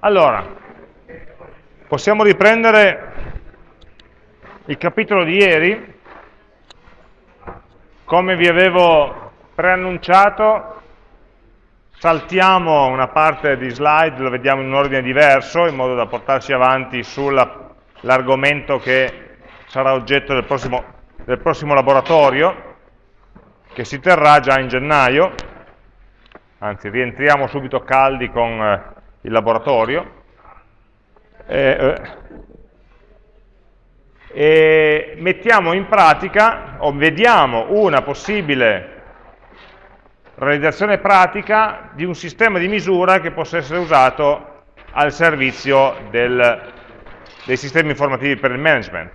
Allora, possiamo riprendere il capitolo di ieri. Come vi avevo preannunciato, saltiamo una parte di slide, lo vediamo in un ordine diverso, in modo da portarci avanti sull'argomento che sarà oggetto del prossimo, del prossimo laboratorio, che si terrà già in gennaio, anzi rientriamo subito caldi con eh, il laboratorio, eh, e mettiamo in pratica, o vediamo una possibile realizzazione pratica di un sistema di misura che possa essere usato al servizio del, dei sistemi informativi per il management.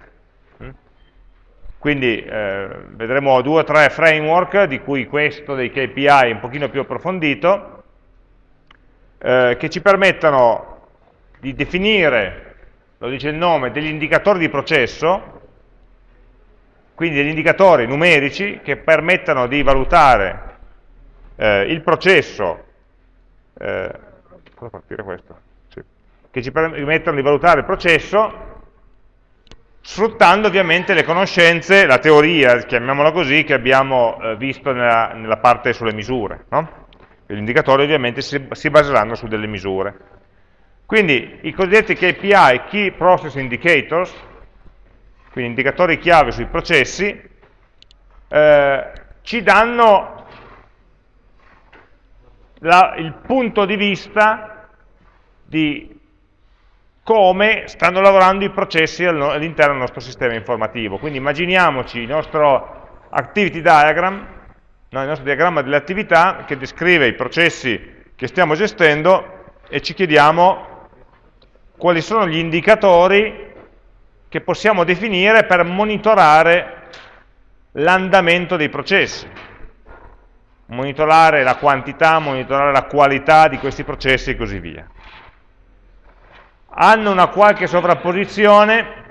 Quindi eh, vedremo due o tre framework, di cui questo dei KPI un pochino più approfondito, eh, che ci permettono di definire, lo dice il nome, degli indicatori di processo, quindi degli indicatori numerici che permettano di valutare eh, il processo, eh? Sì. che ci permettono di valutare il processo sfruttando ovviamente le conoscenze, la teoria, chiamiamola così, che abbiamo eh, visto nella, nella, parte sulle misure. No? Gli indicatori ovviamente si, si baseranno su delle misure. Quindi i cosiddetti KPI, Key Process Indicators, quindi indicatori chiave sui processi, eh, ci danno la, il punto di vista di come stanno lavorando i processi all'interno del nostro sistema informativo. Quindi immaginiamoci il nostro activity diagram no, il nostro diagramma delle attività che descrive i processi che stiamo gestendo e ci chiediamo quali sono gli indicatori che possiamo definire per monitorare l'andamento dei processi, monitorare la quantità, monitorare la qualità di questi processi e così via. Hanno una qualche sovrapposizione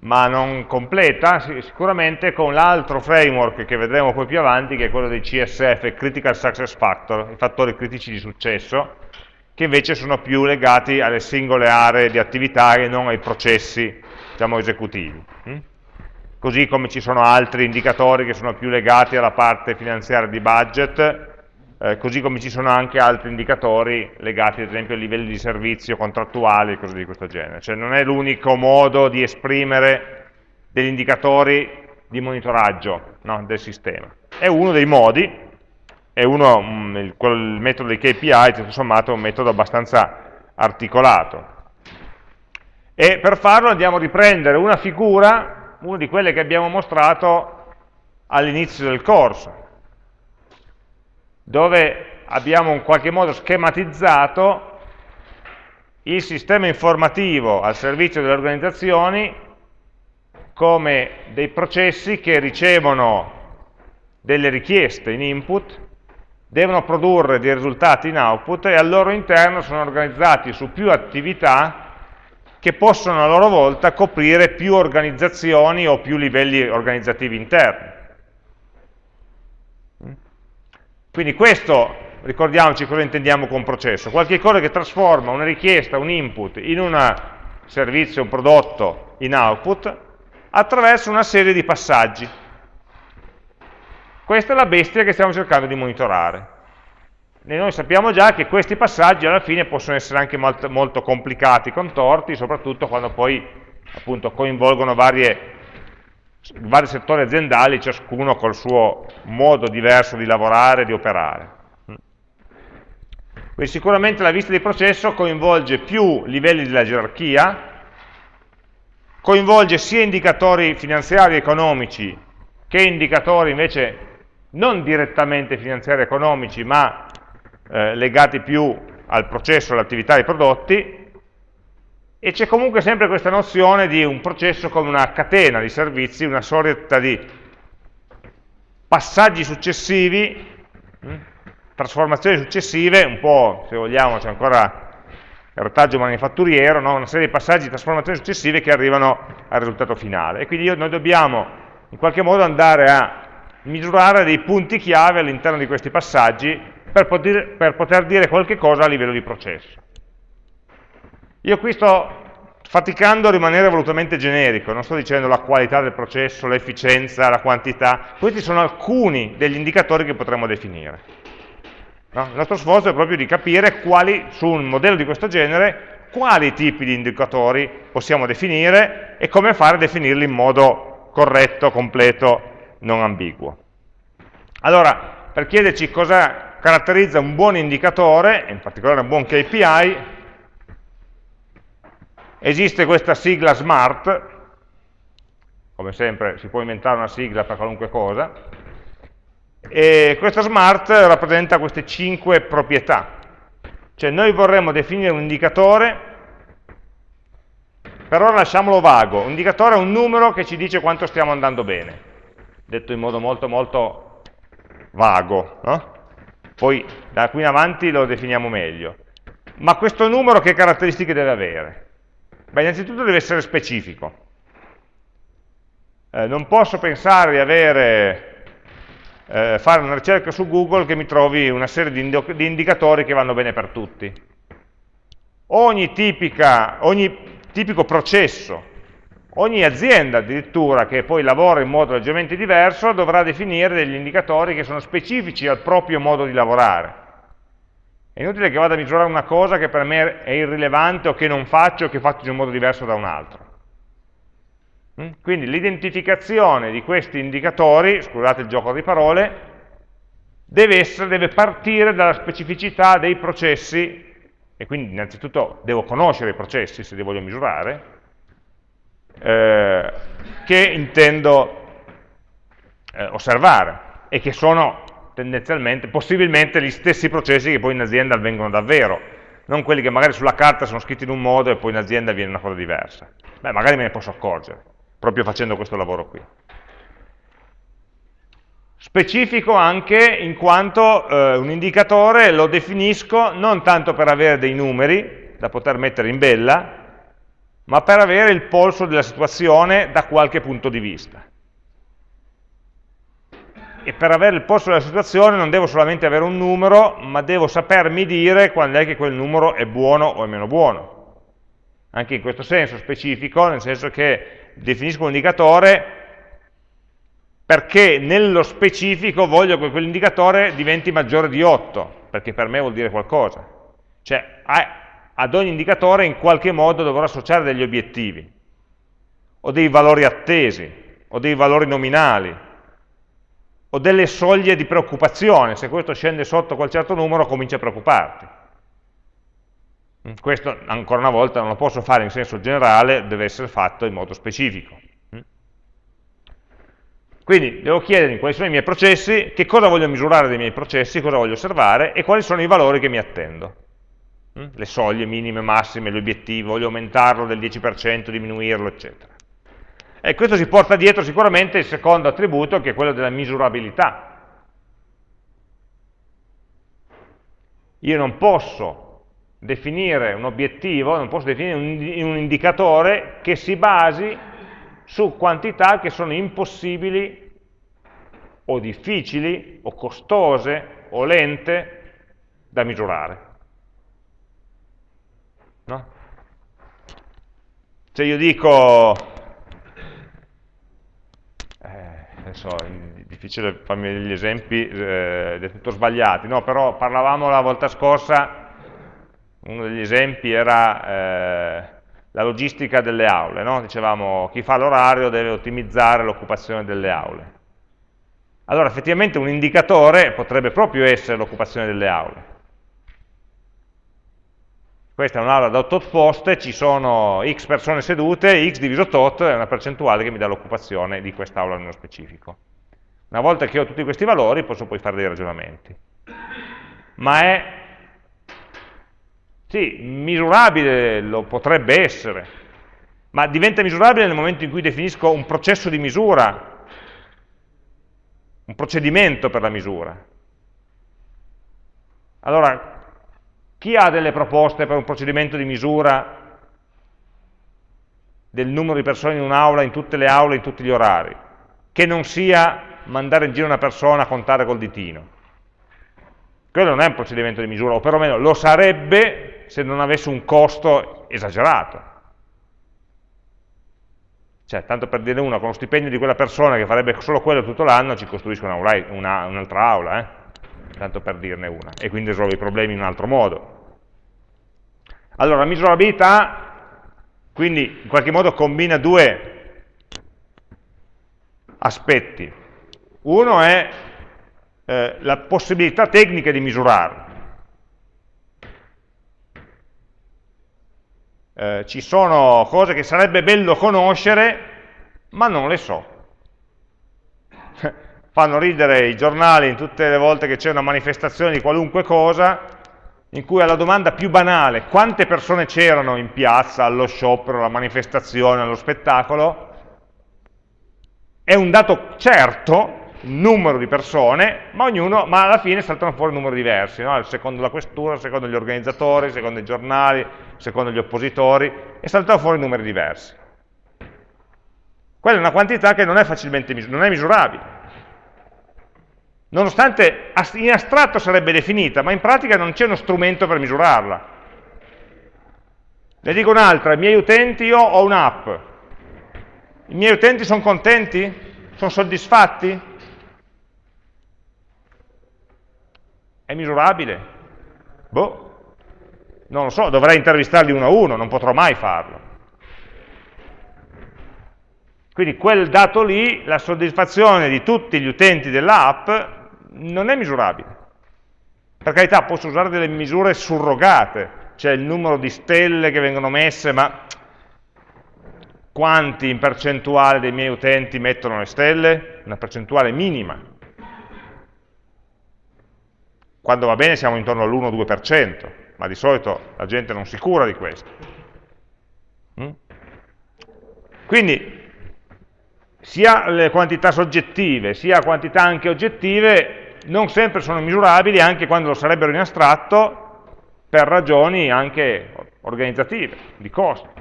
ma non completa, sicuramente con l'altro framework che vedremo poi più avanti, che è quello dei CSF, Critical Success Factor, i fattori critici di successo, che invece sono più legati alle singole aree di attività e non ai processi diciamo, esecutivi. Mm? Così come ci sono altri indicatori che sono più legati alla parte finanziaria di budget, eh, così come ci sono anche altri indicatori legati ad esempio ai livelli di servizio contrattuali e cose di questo genere. Cioè non è l'unico modo di esprimere degli indicatori di monitoraggio no, del sistema. È uno dei modi, è uno, mm, il, il metodo dei KPI, tutto sommato, è un metodo abbastanza articolato. E per farlo andiamo a riprendere una figura, una di quelle che abbiamo mostrato all'inizio del corso, dove abbiamo in qualche modo schematizzato il sistema informativo al servizio delle organizzazioni come dei processi che ricevono delle richieste in input, devono produrre dei risultati in output e al loro interno sono organizzati su più attività che possono a loro volta coprire più organizzazioni o più livelli organizzativi interni. Quindi questo, ricordiamoci cosa intendiamo con processo, qualche cosa che trasforma una richiesta, un input, in un servizio, un prodotto, in output, attraverso una serie di passaggi. Questa è la bestia che stiamo cercando di monitorare. E noi sappiamo già che questi passaggi alla fine possono essere anche molto, molto complicati, contorti, soprattutto quando poi appunto, coinvolgono varie vari settori aziendali, ciascuno col suo modo diverso di lavorare, di operare. Quindi sicuramente la vista di processo coinvolge più livelli della gerarchia, coinvolge sia indicatori finanziari e economici che indicatori invece non direttamente finanziari e economici, ma eh, legati più al processo, all'attività dei prodotti, e c'è comunque sempre questa nozione di un processo come una catena di servizi, una sorta di passaggi successivi, hm, trasformazioni successive, un po', se vogliamo, c'è ancora il retaggio manifatturiero, no? una serie di passaggi di trasformazioni successive che arrivano al risultato finale. E quindi noi dobbiamo in qualche modo andare a misurare dei punti chiave all'interno di questi passaggi per poter, per poter dire qualche cosa a livello di processo. Io qui sto faticando a rimanere volutamente generico, non sto dicendo la qualità del processo, l'efficienza, la quantità, questi sono alcuni degli indicatori che potremmo definire. No? Il nostro sforzo è proprio di capire quali, su un modello di questo genere, quali tipi di indicatori possiamo definire e come fare a definirli in modo corretto, completo, non ambiguo. Allora, per chiederci cosa caratterizza un buon indicatore, in particolare un buon KPI, Esiste questa sigla SMART, come sempre si può inventare una sigla per qualunque cosa, e questa SMART rappresenta queste cinque proprietà. Cioè noi vorremmo definire un indicatore, per ora lasciamolo vago, un indicatore è un numero che ci dice quanto stiamo andando bene, detto in modo molto molto vago, no? poi da qui in avanti lo definiamo meglio. Ma questo numero che caratteristiche deve avere? Beh, innanzitutto deve essere specifico. Eh, non posso pensare di avere, eh, fare una ricerca su Google che mi trovi una serie di, di indicatori che vanno bene per tutti. Ogni, tipica, ogni tipico processo, ogni azienda addirittura che poi lavora in modo leggermente diverso dovrà definire degli indicatori che sono specifici al proprio modo di lavorare. È inutile che vada a misurare una cosa che per me è irrilevante o che non faccio o che faccio in un modo diverso da un altro. Mm? Quindi l'identificazione di questi indicatori, scusate il gioco di parole, deve, essere, deve partire dalla specificità dei processi, e quindi innanzitutto devo conoscere i processi se li voglio misurare, eh, che intendo eh, osservare e che sono tendenzialmente, possibilmente gli stessi processi che poi in azienda avvengono davvero, non quelli che magari sulla carta sono scritti in un modo e poi in azienda avviene una cosa diversa. Beh, magari me ne posso accorgere, proprio facendo questo lavoro qui. Specifico anche in quanto eh, un indicatore lo definisco non tanto per avere dei numeri da poter mettere in bella, ma per avere il polso della situazione da qualche punto di vista e per avere il posto della situazione non devo solamente avere un numero, ma devo sapermi dire quando è che quel numero è buono o è meno buono. Anche in questo senso specifico, nel senso che definisco un indicatore perché nello specifico voglio che quell'indicatore diventi maggiore di 8, perché per me vuol dire qualcosa. Cioè, ad ogni indicatore in qualche modo dovrò associare degli obiettivi, o dei valori attesi, o dei valori nominali, o delle soglie di preoccupazione, se questo scende sotto quel certo numero comincia a preoccuparti. Mm, questo ancora una volta non lo posso fare in senso generale, deve essere fatto in modo specifico. Mm. Quindi devo chiedermi quali sono i miei processi, che cosa voglio misurare dei miei processi, cosa voglio osservare e quali sono i valori che mi attendo. Mm, le soglie minime, massime, l'obiettivo, voglio aumentarlo del 10%, diminuirlo, eccetera. E questo si porta dietro sicuramente il secondo attributo, che è quello della misurabilità. Io non posso definire un obiettivo, non posso definire un, indicatore che si basi su quantità che sono impossibili o difficili o costose o lente da misurare. No? Se io dico adesso è difficile farmi degli esempi eh, del tutto sbagliati, no, però parlavamo la volta scorsa, uno degli esempi era eh, la logistica delle aule, no? dicevamo chi fa l'orario deve ottimizzare l'occupazione delle aule. Allora effettivamente un indicatore potrebbe proprio essere l'occupazione delle aule. Questa è un'aula da 8 poste, ci sono x persone sedute, x diviso tot è una percentuale che mi dà l'occupazione di quest'aula nello specifico. Una volta che ho tutti questi valori posso poi fare dei ragionamenti. Ma è, sì, misurabile lo potrebbe essere, ma diventa misurabile nel momento in cui definisco un processo di misura, un procedimento per la misura. Allora, chi ha delle proposte per un procedimento di misura del numero di persone in un'aula, in tutte le aule, in tutti gli orari? Che non sia mandare in giro una persona a contare col ditino. Quello non è un procedimento di misura, o perlomeno lo sarebbe se non avesse un costo esagerato. Cioè, tanto per dire una, con lo stipendio di quella persona che farebbe solo quello tutto l'anno, ci costruisce un'altra una, un aula, eh? Tanto per dirne una, e quindi risolve i problemi in un altro modo. Allora, misurabilità, quindi in qualche modo combina due aspetti. Uno è eh, la possibilità tecnica di misurare. Eh, ci sono cose che sarebbe bello conoscere, ma non le so. Fanno ridere i giornali in tutte le volte che c'è una manifestazione di qualunque cosa, in cui alla domanda più banale, quante persone c'erano in piazza, allo sciopero, alla manifestazione, allo spettacolo, è un dato certo, il numero di persone, ma, ognuno, ma alla fine saltano fuori numeri diversi, no? secondo la questura, secondo gli organizzatori, secondo i giornali, secondo gli oppositori, e saltano fuori numeri diversi. Quella è una quantità che non è facilmente non è misurabile. Nonostante in astratto sarebbe definita, ma in pratica non c'è uno strumento per misurarla. Ne dico un'altra, i miei utenti, io ho un'app. I miei utenti sono contenti? Sono soddisfatti? È misurabile? Boh, non lo so, dovrei intervistarli uno a uno, non potrò mai farlo. Quindi quel dato lì, la soddisfazione di tutti gli utenti dell'app non è misurabile. Per carità, posso usare delle misure surrogate, cioè il numero di stelle che vengono messe, ma quanti in percentuale dei miei utenti mettono le stelle? Una percentuale minima quando va bene siamo intorno all'1-2%, ma di solito la gente non si cura di questo. Mm? Quindi sia le quantità soggettive, sia quantità anche oggettive, non sempre sono misurabili, anche quando lo sarebbero in astratto, per ragioni anche organizzative, di costo.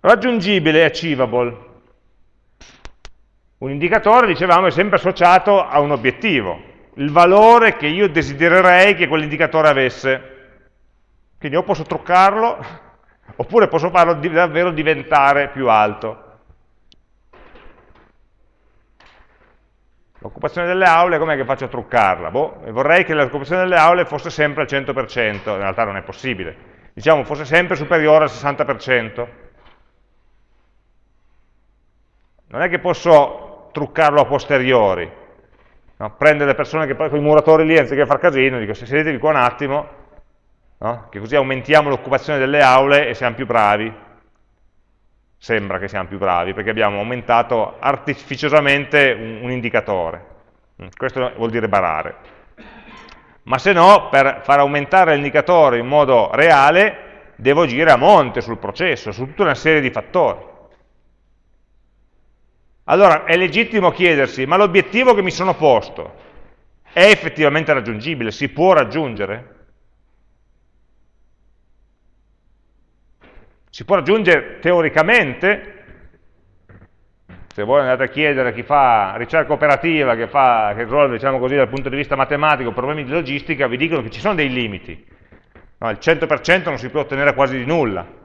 Raggiungibile, achievable. Un indicatore, dicevamo, è sempre associato a un obiettivo, il valore che io desidererei che quell'indicatore avesse. Quindi o posso truccarlo, oppure posso farlo davvero diventare più alto. L'occupazione delle aule, com'è che faccio a truccarla? Boh, vorrei che l'occupazione delle aule fosse sempre al 100%, in realtà non è possibile. Diciamo, fosse sempre superiore al 60%. Non è che posso truccarlo a posteriori. No? Prendere le persone che poi con i muratori lì, anziché far casino, dico se sedetevi qua un attimo, no? che così aumentiamo l'occupazione delle aule e siamo più bravi. Sembra che siamo più bravi, perché abbiamo aumentato artificiosamente un, un indicatore. Mm, questo vuol dire barare. Ma se no, per far aumentare l'indicatore in modo reale, devo agire a monte sul processo, su tutta una serie di fattori. Allora è legittimo chiedersi, ma l'obiettivo che mi sono posto è effettivamente raggiungibile? Si può raggiungere? Si può raggiungere teoricamente? Se voi andate a chiedere a chi fa ricerca operativa, che, fa, che risolve diciamo così, dal punto di vista matematico problemi di logistica, vi dicono che ci sono dei limiti. No, il 100% non si può ottenere quasi di nulla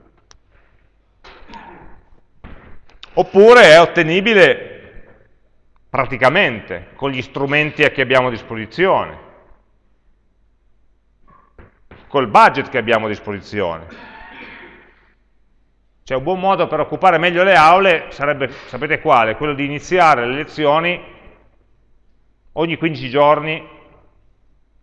oppure è ottenibile praticamente con gli strumenti che abbiamo a disposizione, col budget che abbiamo a disposizione. Cioè un buon modo per occupare meglio le aule sarebbe, sapete quale? Quello di iniziare le lezioni ogni 15 giorni,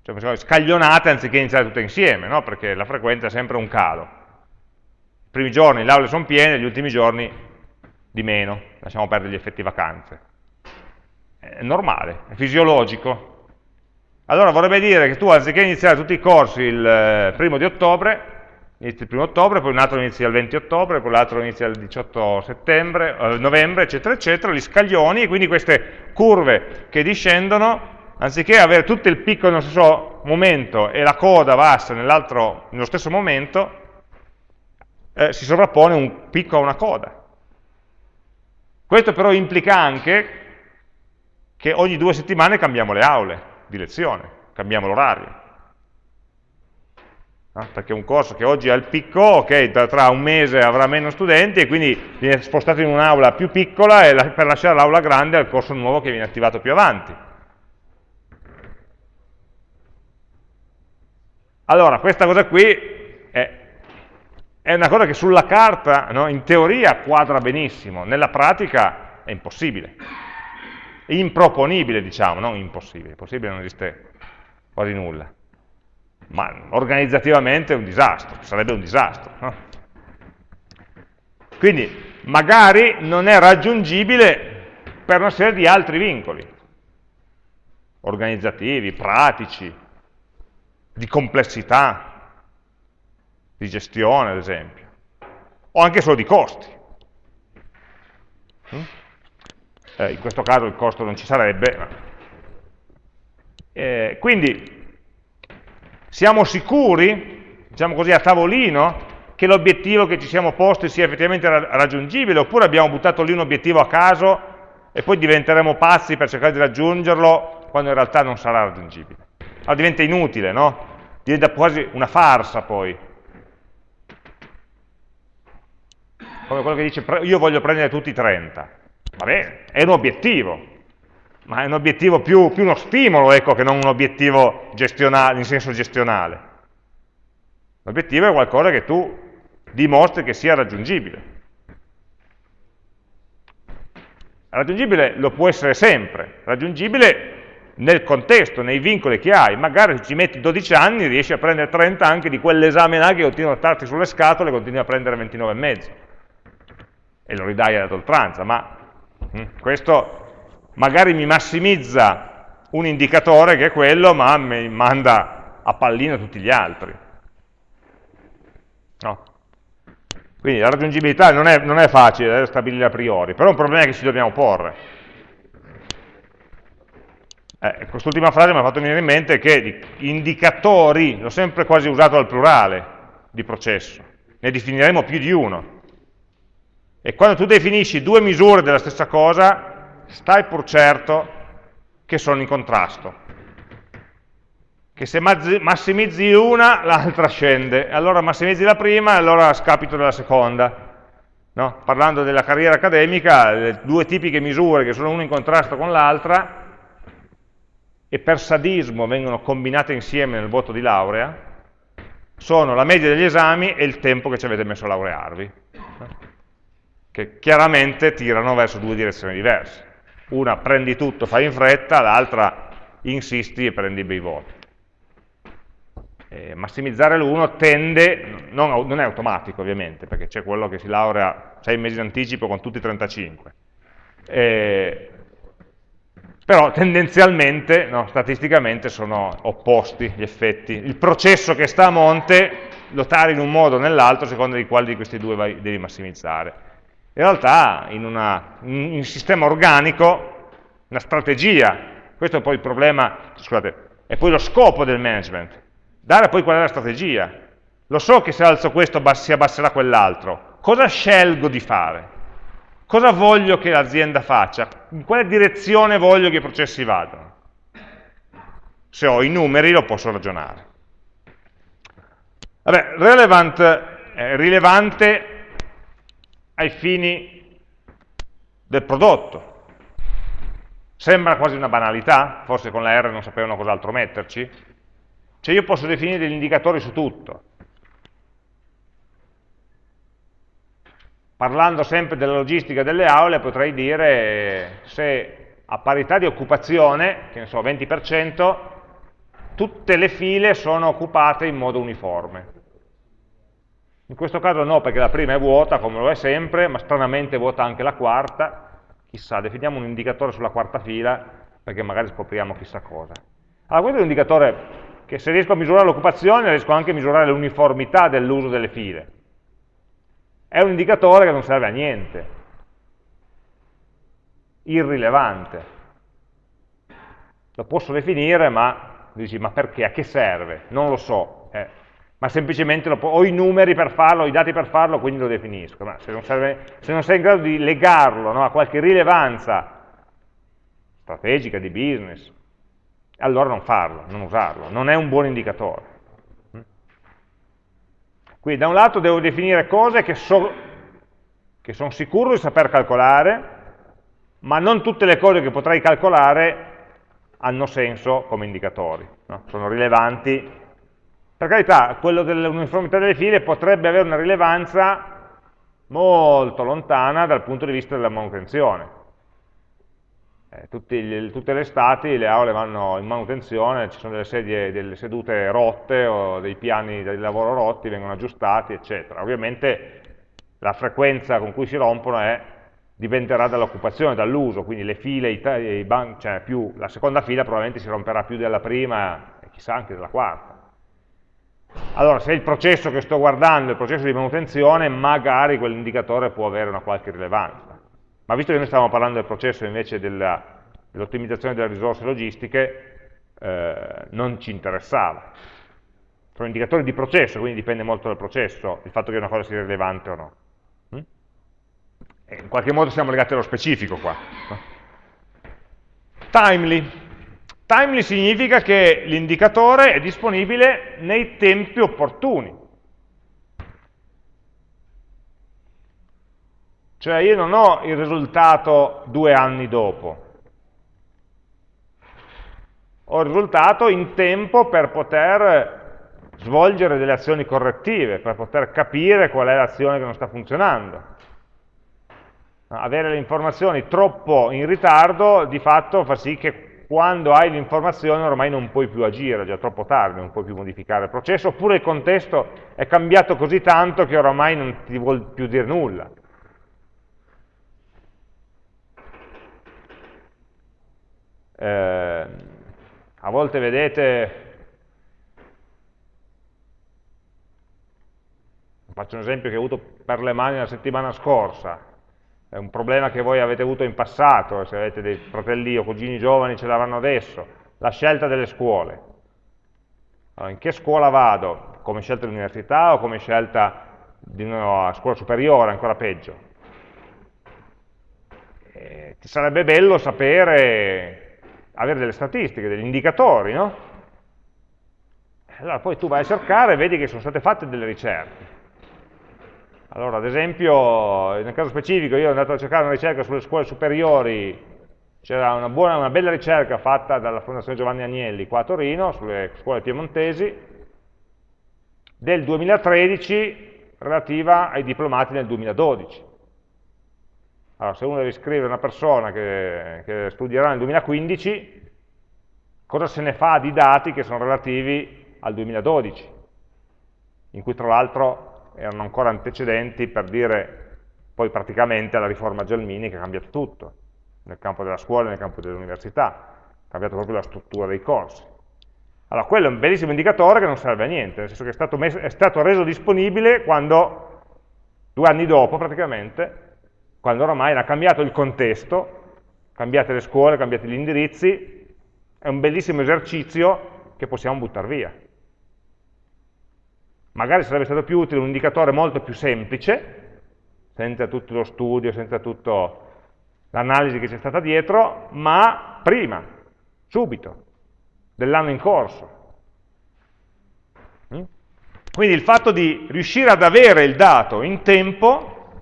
cioè scaglionate anziché iniziare tutte insieme, no? perché la frequenza è sempre un calo. I primi giorni le aule sono piene, gli ultimi giorni di meno, lasciamo perdere gli effetti vacanze. È normale, è fisiologico. Allora vorrebbe dire che tu anziché iniziare tutti i corsi il eh, primo di ottobre, inizi il primo ottobre, poi un altro inizia il 20 ottobre, poi l'altro inizia il 18 settembre, eh, novembre, eccetera, eccetera, li scaglioni e quindi queste curve che discendono, anziché avere tutto il picco nello stesso momento e la coda bassa nello stesso momento, eh, si sovrappone un picco a una coda. Questo però implica anche che ogni due settimane cambiamo le aule di lezione, cambiamo l'orario. No? Perché un corso che oggi ha il picco, ok, tra un mese avrà meno studenti e quindi viene spostato in un'aula più piccola e per lasciare l'aula grande al corso nuovo che viene attivato più avanti. Allora, questa cosa qui è, è una cosa che sulla carta, no, in teoria, quadra benissimo, nella pratica è impossibile. Improponibile, diciamo, non impossibile. Impossibile non esiste quasi nulla. Ma organizzativamente è un disastro, sarebbe un disastro. No? Quindi, magari non è raggiungibile per una serie di altri vincoli, organizzativi, pratici, di complessità, di gestione ad esempio, o anche solo di costi. Mm? Eh, in questo caso il costo non ci sarebbe. Eh, quindi siamo sicuri, diciamo così, a tavolino, che l'obiettivo che ci siamo posti sia effettivamente raggiungibile, oppure abbiamo buttato lì un obiettivo a caso e poi diventeremo pazzi per cercare di raggiungerlo quando in realtà non sarà raggiungibile allora diventa inutile, no? Diventa quasi una farsa poi. Come quello che dice, io voglio prendere tutti i 30. Va bene, è un obiettivo, ma è un obiettivo più, più uno stimolo, ecco, che non un obiettivo in senso gestionale. L'obiettivo è qualcosa che tu dimostri che sia raggiungibile. Raggiungibile lo può essere sempre, raggiungibile nel contesto, nei vincoli che hai, magari se ci metti 12 anni riesci a prendere 30 anche di quell'esame là che continua a starti sulle scatole e continui a prendere 29,5 e lo ridai ad oltranza, ma hm, questo magari mi massimizza un indicatore che è quello, ma mi manda a pallino tutti gli altri. No. Quindi la raggiungibilità non è, non è facile da stabilire a priori, però è un problema che ci dobbiamo porre. Eh, quest'ultima frase mi ha fatto venire in mente che indicatori, l'ho sempre quasi usato al plurale di processo, ne definiremo più di uno. E quando tu definisci due misure della stessa cosa, stai pur certo che sono in contrasto. Che se massimizzi una, l'altra scende. Allora massimizzi la prima e allora scapito della seconda. No? Parlando della carriera accademica, le due tipiche misure che sono una in contrasto con l'altra, e per sadismo vengono combinate insieme nel voto di laurea, sono la media degli esami e il tempo che ci avete messo a laurearvi, che chiaramente tirano verso due direzioni diverse. Una prendi tutto, fai in fretta, l'altra insisti e prendi bei voti. E massimizzare l'uno tende, non, non, è automatico ovviamente, perché c'è quello che si laurea sei mesi in anticipo con tutti i 35, e però tendenzialmente, no, statisticamente, sono opposti gli effetti. Il processo che sta a monte lo tari in un modo o nell'altro, secondo di quali di questi due vai, devi massimizzare. In realtà, in, una, in un sistema organico, una strategia, questo è poi il problema, scusate, è poi lo scopo del management, dare poi qual è la strategia. Lo so che se alzo questo si abbasserà quell'altro, cosa scelgo di fare? Cosa voglio che l'azienda faccia? In quale direzione voglio che i processi vadano? Se ho i numeri lo posso ragionare. Vabbè, relevant, eh, rilevante ai fini del prodotto. Sembra quasi una banalità, forse con la R non sapevano cos'altro metterci. Cioè io posso definire degli indicatori su tutto. parlando sempre della logistica delle aule, potrei dire se a parità di occupazione, che ne so, 20%, tutte le file sono occupate in modo uniforme. In questo caso no, perché la prima è vuota, come lo è sempre, ma stranamente vuota anche la quarta. Chissà, definiamo un indicatore sulla quarta fila, perché magari scopriamo chissà cosa. Allora, questo è un indicatore che se riesco a misurare l'occupazione, riesco anche a misurare l'uniformità dell'uso delle file è un indicatore che non serve a niente, irrilevante. Lo posso definire, ma dici, ma perché? A che serve? Non lo so. Eh. Ma semplicemente ho i numeri per farlo, ho i dati per farlo, quindi lo definisco. Ma se non, serve, se non sei in grado di legarlo no, a qualche rilevanza strategica, di business, allora non farlo, non usarlo, non è un buon indicatore. Quindi da un lato devo definire cose che, so, che sono sicuro di saper calcolare, ma non tutte le cose che potrei calcolare hanno senso come indicatori, no? sono rilevanti. Per carità, quello dell'uniformità delle file potrebbe avere una rilevanza molto lontana dal punto di vista della manutenzione. Eh, tutti, tutte le estati le aule vanno in manutenzione, ci sono delle, sedie, delle sedute rotte o dei piani di lavoro rotti, vengono aggiustati, eccetera. Ovviamente la frequenza con cui si rompono è dipenderà dall'occupazione, dall'uso, quindi le file, i, i ban, cioè più, la seconda fila probabilmente si romperà più della prima e chissà anche della quarta. Allora, se il processo che sto guardando è il processo di manutenzione, magari quell'indicatore può avere una qualche rilevanza. Ma visto che noi stiamo parlando del processo invece dell'ottimizzazione delle risorse logistiche, eh, non ci interessava. Sono indicatori di processo, quindi dipende molto dal processo il fatto che una cosa sia rilevante o no. E in qualche modo siamo legati allo specifico qua. Timely. Timely significa che l'indicatore è disponibile nei tempi opportuni. Cioè io non ho il risultato due anni dopo, ho il risultato in tempo per poter svolgere delle azioni correttive, per poter capire qual è l'azione che non sta funzionando avere le informazioni troppo in ritardo di fatto fa sì che quando hai l'informazione ormai non puoi più agire, è già troppo tardi, non puoi più modificare il processo, oppure il contesto è cambiato così tanto che oramai non ti vuol più dire nulla. Eh, a volte vedete, faccio un esempio che ho avuto per le mani la settimana scorsa, è un problema che voi avete avuto in passato, se avete dei fratelli o cugini giovani ce l'avranno adesso, la scelta delle scuole. Allora, in che scuola vado? Come scelta di università o come scelta di una scuola superiore, ancora peggio? Eh, ti sarebbe bello sapere, avere delle statistiche, degli indicatori, no? Allora poi tu vai a cercare e vedi che sono state fatte delle ricerche allora, ad esempio, nel caso specifico, io sono andato a cercare una ricerca sulle scuole superiori, c'era una, una, bella ricerca fatta dalla Fondazione Giovanni Agnelli qua a Torino, sulle scuole piemontesi, del 2013 relativa ai diplomati nel 2012. Allora, se uno deve iscrivere una persona che, che studierà nel 2015, cosa se ne fa di dati che sono relativi al 2012, in cui tra l'altro erano ancora antecedenti per dire poi praticamente alla riforma Gelmini che ha cambiato tutto, nel campo della scuola e nel campo dell'università, ha cambiato proprio la struttura dei corsi. Allora, quello è un bellissimo indicatore che non serve a niente, nel senso che è stato, messo, è stato reso disponibile quando, due anni dopo praticamente, quando oramai era cambiato il contesto, cambiate le scuole, cambiati gli indirizzi, è un bellissimo esercizio che possiamo buttare via. Magari sarebbe stato più utile un indicatore molto più semplice, senza tutto lo studio, senza tutta l'analisi che c'è stata dietro, ma prima, subito, dell'anno in corso. Mm? Quindi il fatto di riuscire ad avere il dato in tempo,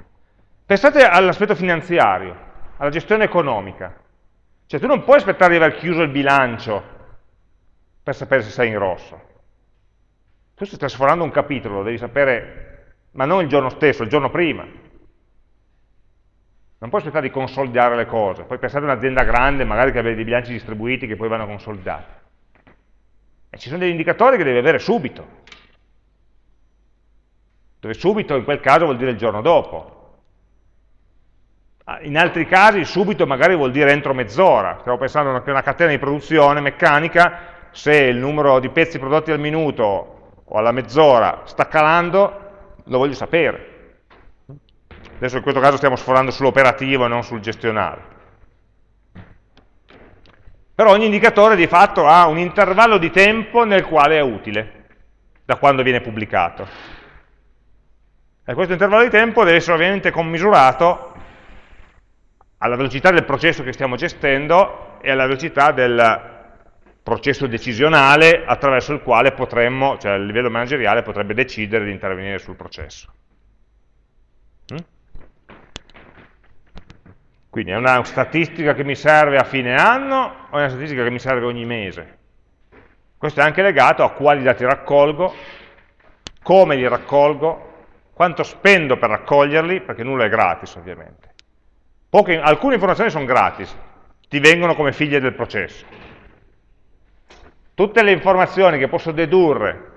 pensate all'aspetto finanziario, alla gestione economica. Cioè tu non puoi aspettare di aver chiuso il bilancio per sapere se sei in rosso. Tu stai sforando un capitolo, lo devi sapere, ma non il giorno stesso, il giorno prima. Non puoi aspettare di consolidare le cose, poi pensate a un'azienda grande, magari che abbia dei bilanci distribuiti che poi vanno consolidati. E ci sono degli indicatori che devi avere subito. Dove subito in quel caso vuol dire il giorno dopo. Ah, in altri casi subito magari vuol dire entro mezz'ora. Stiamo pensando a una catena di produzione meccanica, se il numero di pezzi prodotti al minuto o alla mezz'ora sta calando, lo voglio sapere. Adesso in questo caso stiamo sforando sull'operativo e non sul gestionale. Però ogni indicatore di fatto ha un intervallo di tempo nel quale è utile, da quando viene pubblicato. E questo intervallo di tempo deve essere ovviamente commisurato alla velocità del processo che stiamo gestendo e alla velocità del processo decisionale attraverso il quale potremmo, cioè il livello manageriale potrebbe decidere di intervenire sul processo. Mm? Quindi è una statistica che mi serve a fine anno o è una statistica che mi serve ogni mese? Questo è anche legato a quali dati raccolgo, come li raccolgo, quanto spendo per raccoglierli, perché nulla è gratis ovviamente. Poche, alcune informazioni sono gratis, ti vengono come figlie del processo. Tutte le informazioni che posso dedurre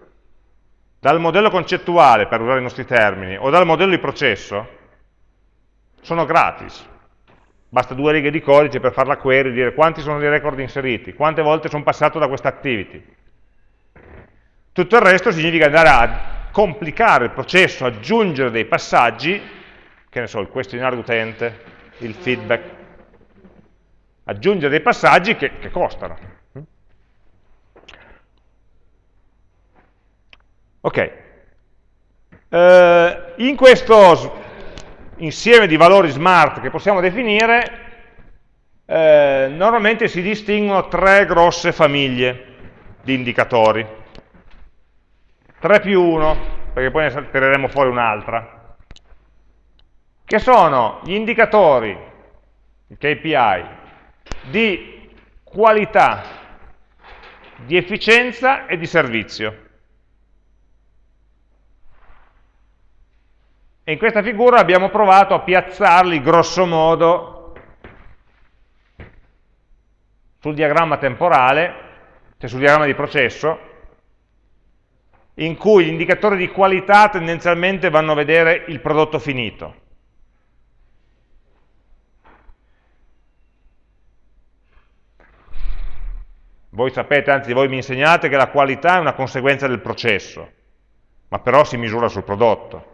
dal modello concettuale, per usare i nostri termini, o dal modello di processo, sono gratis. Basta due righe di codice per fare la query, dire quanti sono i record inseriti, quante volte sono passato da questa activity. Tutto il resto significa andare a complicare il processo, aggiungere dei passaggi, che ne so, il questionario d'utente, il feedback, aggiungere dei passaggi che, che costano. Ok, eh, in questo insieme di valori smart che possiamo definire, eh, normalmente si distinguono tre grosse famiglie di indicatori. 3 più 1, perché poi ne tireremo fuori un'altra, che sono gli indicatori, i KPI, di qualità, di efficienza e di servizio. E in questa figura abbiamo provato a piazzarli grosso modo sul diagramma temporale, cioè sul diagramma di processo, in cui gli indicatori di qualità tendenzialmente vanno a vedere il prodotto finito. Voi sapete, anzi voi mi insegnate che la qualità è una conseguenza del processo, ma però si misura sul prodotto.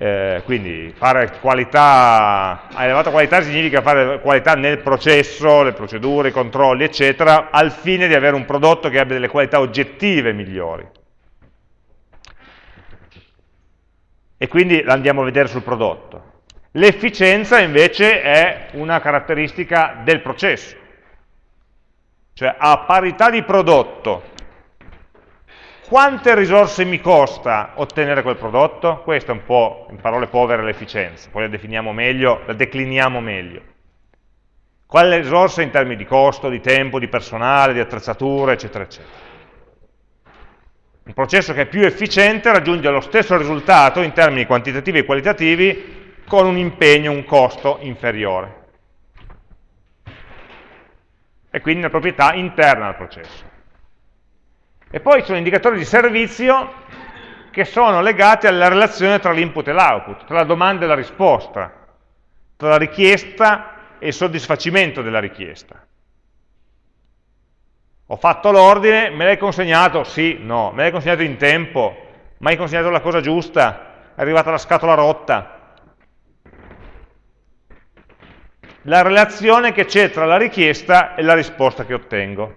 Eh, quindi fare qualità a elevata qualità significa fare qualità nel processo, le procedure, i controlli, eccetera, al fine di avere un prodotto che abbia delle qualità oggettive migliori. E quindi l'andiamo a vedere sul prodotto. L'efficienza invece è una caratteristica del processo. Cioè a parità di prodotto quante risorse mi costa ottenere quel prodotto? Questa è un po', in parole povere, l'efficienza, poi la definiamo meglio, la decliniamo meglio. Quali risorse in termini di costo, di tempo, di personale, di attrezzature, eccetera, eccetera. Un processo che è più efficiente raggiunge lo stesso risultato in termini quantitativi e qualitativi con un impegno, un costo inferiore. E quindi una proprietà interna al processo. E poi ci sono indicatori di servizio che sono legati alla relazione tra l'input e l'output, tra la domanda e la risposta, tra la richiesta e il soddisfacimento della richiesta. Ho fatto l'ordine, me l'hai consegnato? Sì, no. Me l'hai consegnato in tempo? Ma hai consegnato la cosa giusta? È arrivata la scatola rotta? La relazione che c'è tra la richiesta e la risposta che ottengo.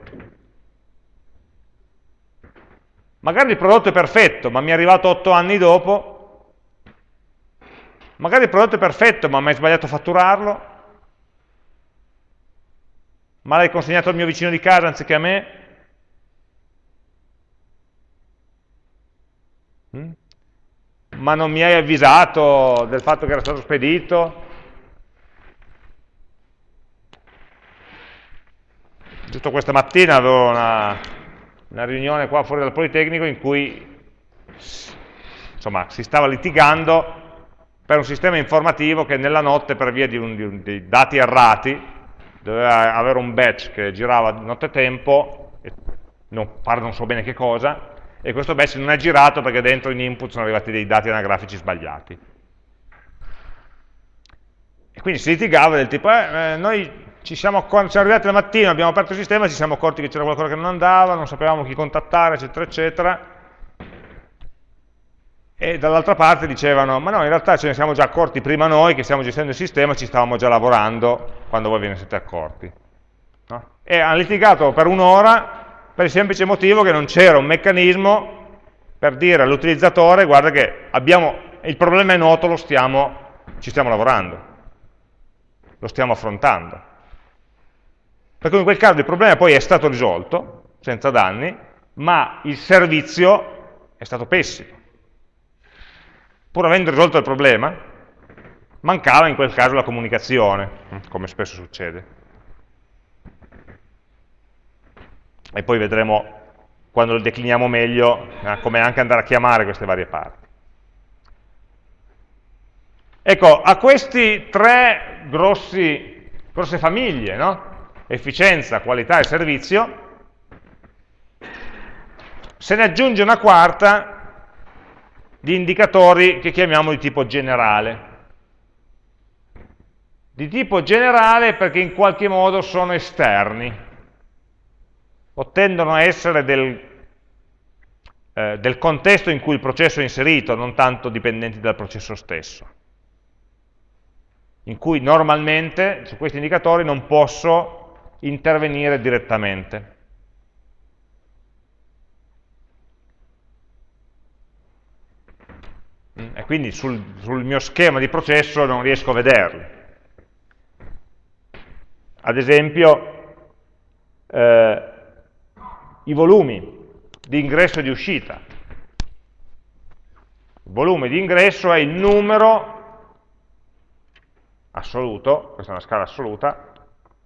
Magari il prodotto è perfetto, ma mi è arrivato 8 anni dopo. Magari il prodotto è perfetto, ma mi hai sbagliato a fatturarlo. Ma l'hai consegnato al mio vicino di casa anziché a me. Mm? Ma non mi hai avvisato del fatto che era stato spedito. Giusto questa mattina avevo una, una riunione qua fuori dal Politecnico in cui insomma, si stava litigando per un sistema informativo che nella notte per via di, un, di, un, di dati errati doveva avere un batch che girava nottetempo, e non, pare non so bene che cosa, e questo batch non è girato perché dentro in input sono arrivati dei dati anagrafici sbagliati. E quindi si litigava del tipo, eh, eh noi ci siamo, siamo arrivati la mattina, abbiamo aperto il sistema, ci siamo accorti che c'era qualcosa che non andava, non sapevamo chi contattare, eccetera, eccetera. E dall'altra parte dicevano, ma no, in realtà ce ne siamo già accorti prima noi che stiamo gestendo il sistema, ci stavamo già lavorando quando voi ve ne siete accorti. No? E hanno litigato per un'ora per il semplice motivo che non c'era un meccanismo per dire all'utilizzatore, guarda che abbiamo, il problema è noto, stiamo, ci stiamo lavorando. lo stiamo affrontando. Perché in quel caso il problema poi è stato risolto, senza danni, ma il servizio è stato pessimo. Pur avendo risolto il problema, mancava in quel caso la comunicazione, come spesso succede. E poi vedremo, quando lo decliniamo meglio, eh, come anche andare a chiamare queste varie parti. Ecco, a questi tre grossi, grosse famiglie, no? Efficienza, qualità e servizio, se ne aggiunge una quarta di indicatori che chiamiamo di tipo generale. Di tipo generale perché in qualche modo sono esterni, o tendono a essere del, eh, del contesto in cui il processo è inserito, non tanto dipendenti dal processo stesso in cui normalmente su questi indicatori non posso intervenire direttamente. Mm, e quindi sul, sul, mio schema di processo non riesco a vederli. Ad esempio, eh, i volumi di ingresso e di uscita. Il volume di ingresso è il numero assoluto, questa è una scala assoluta,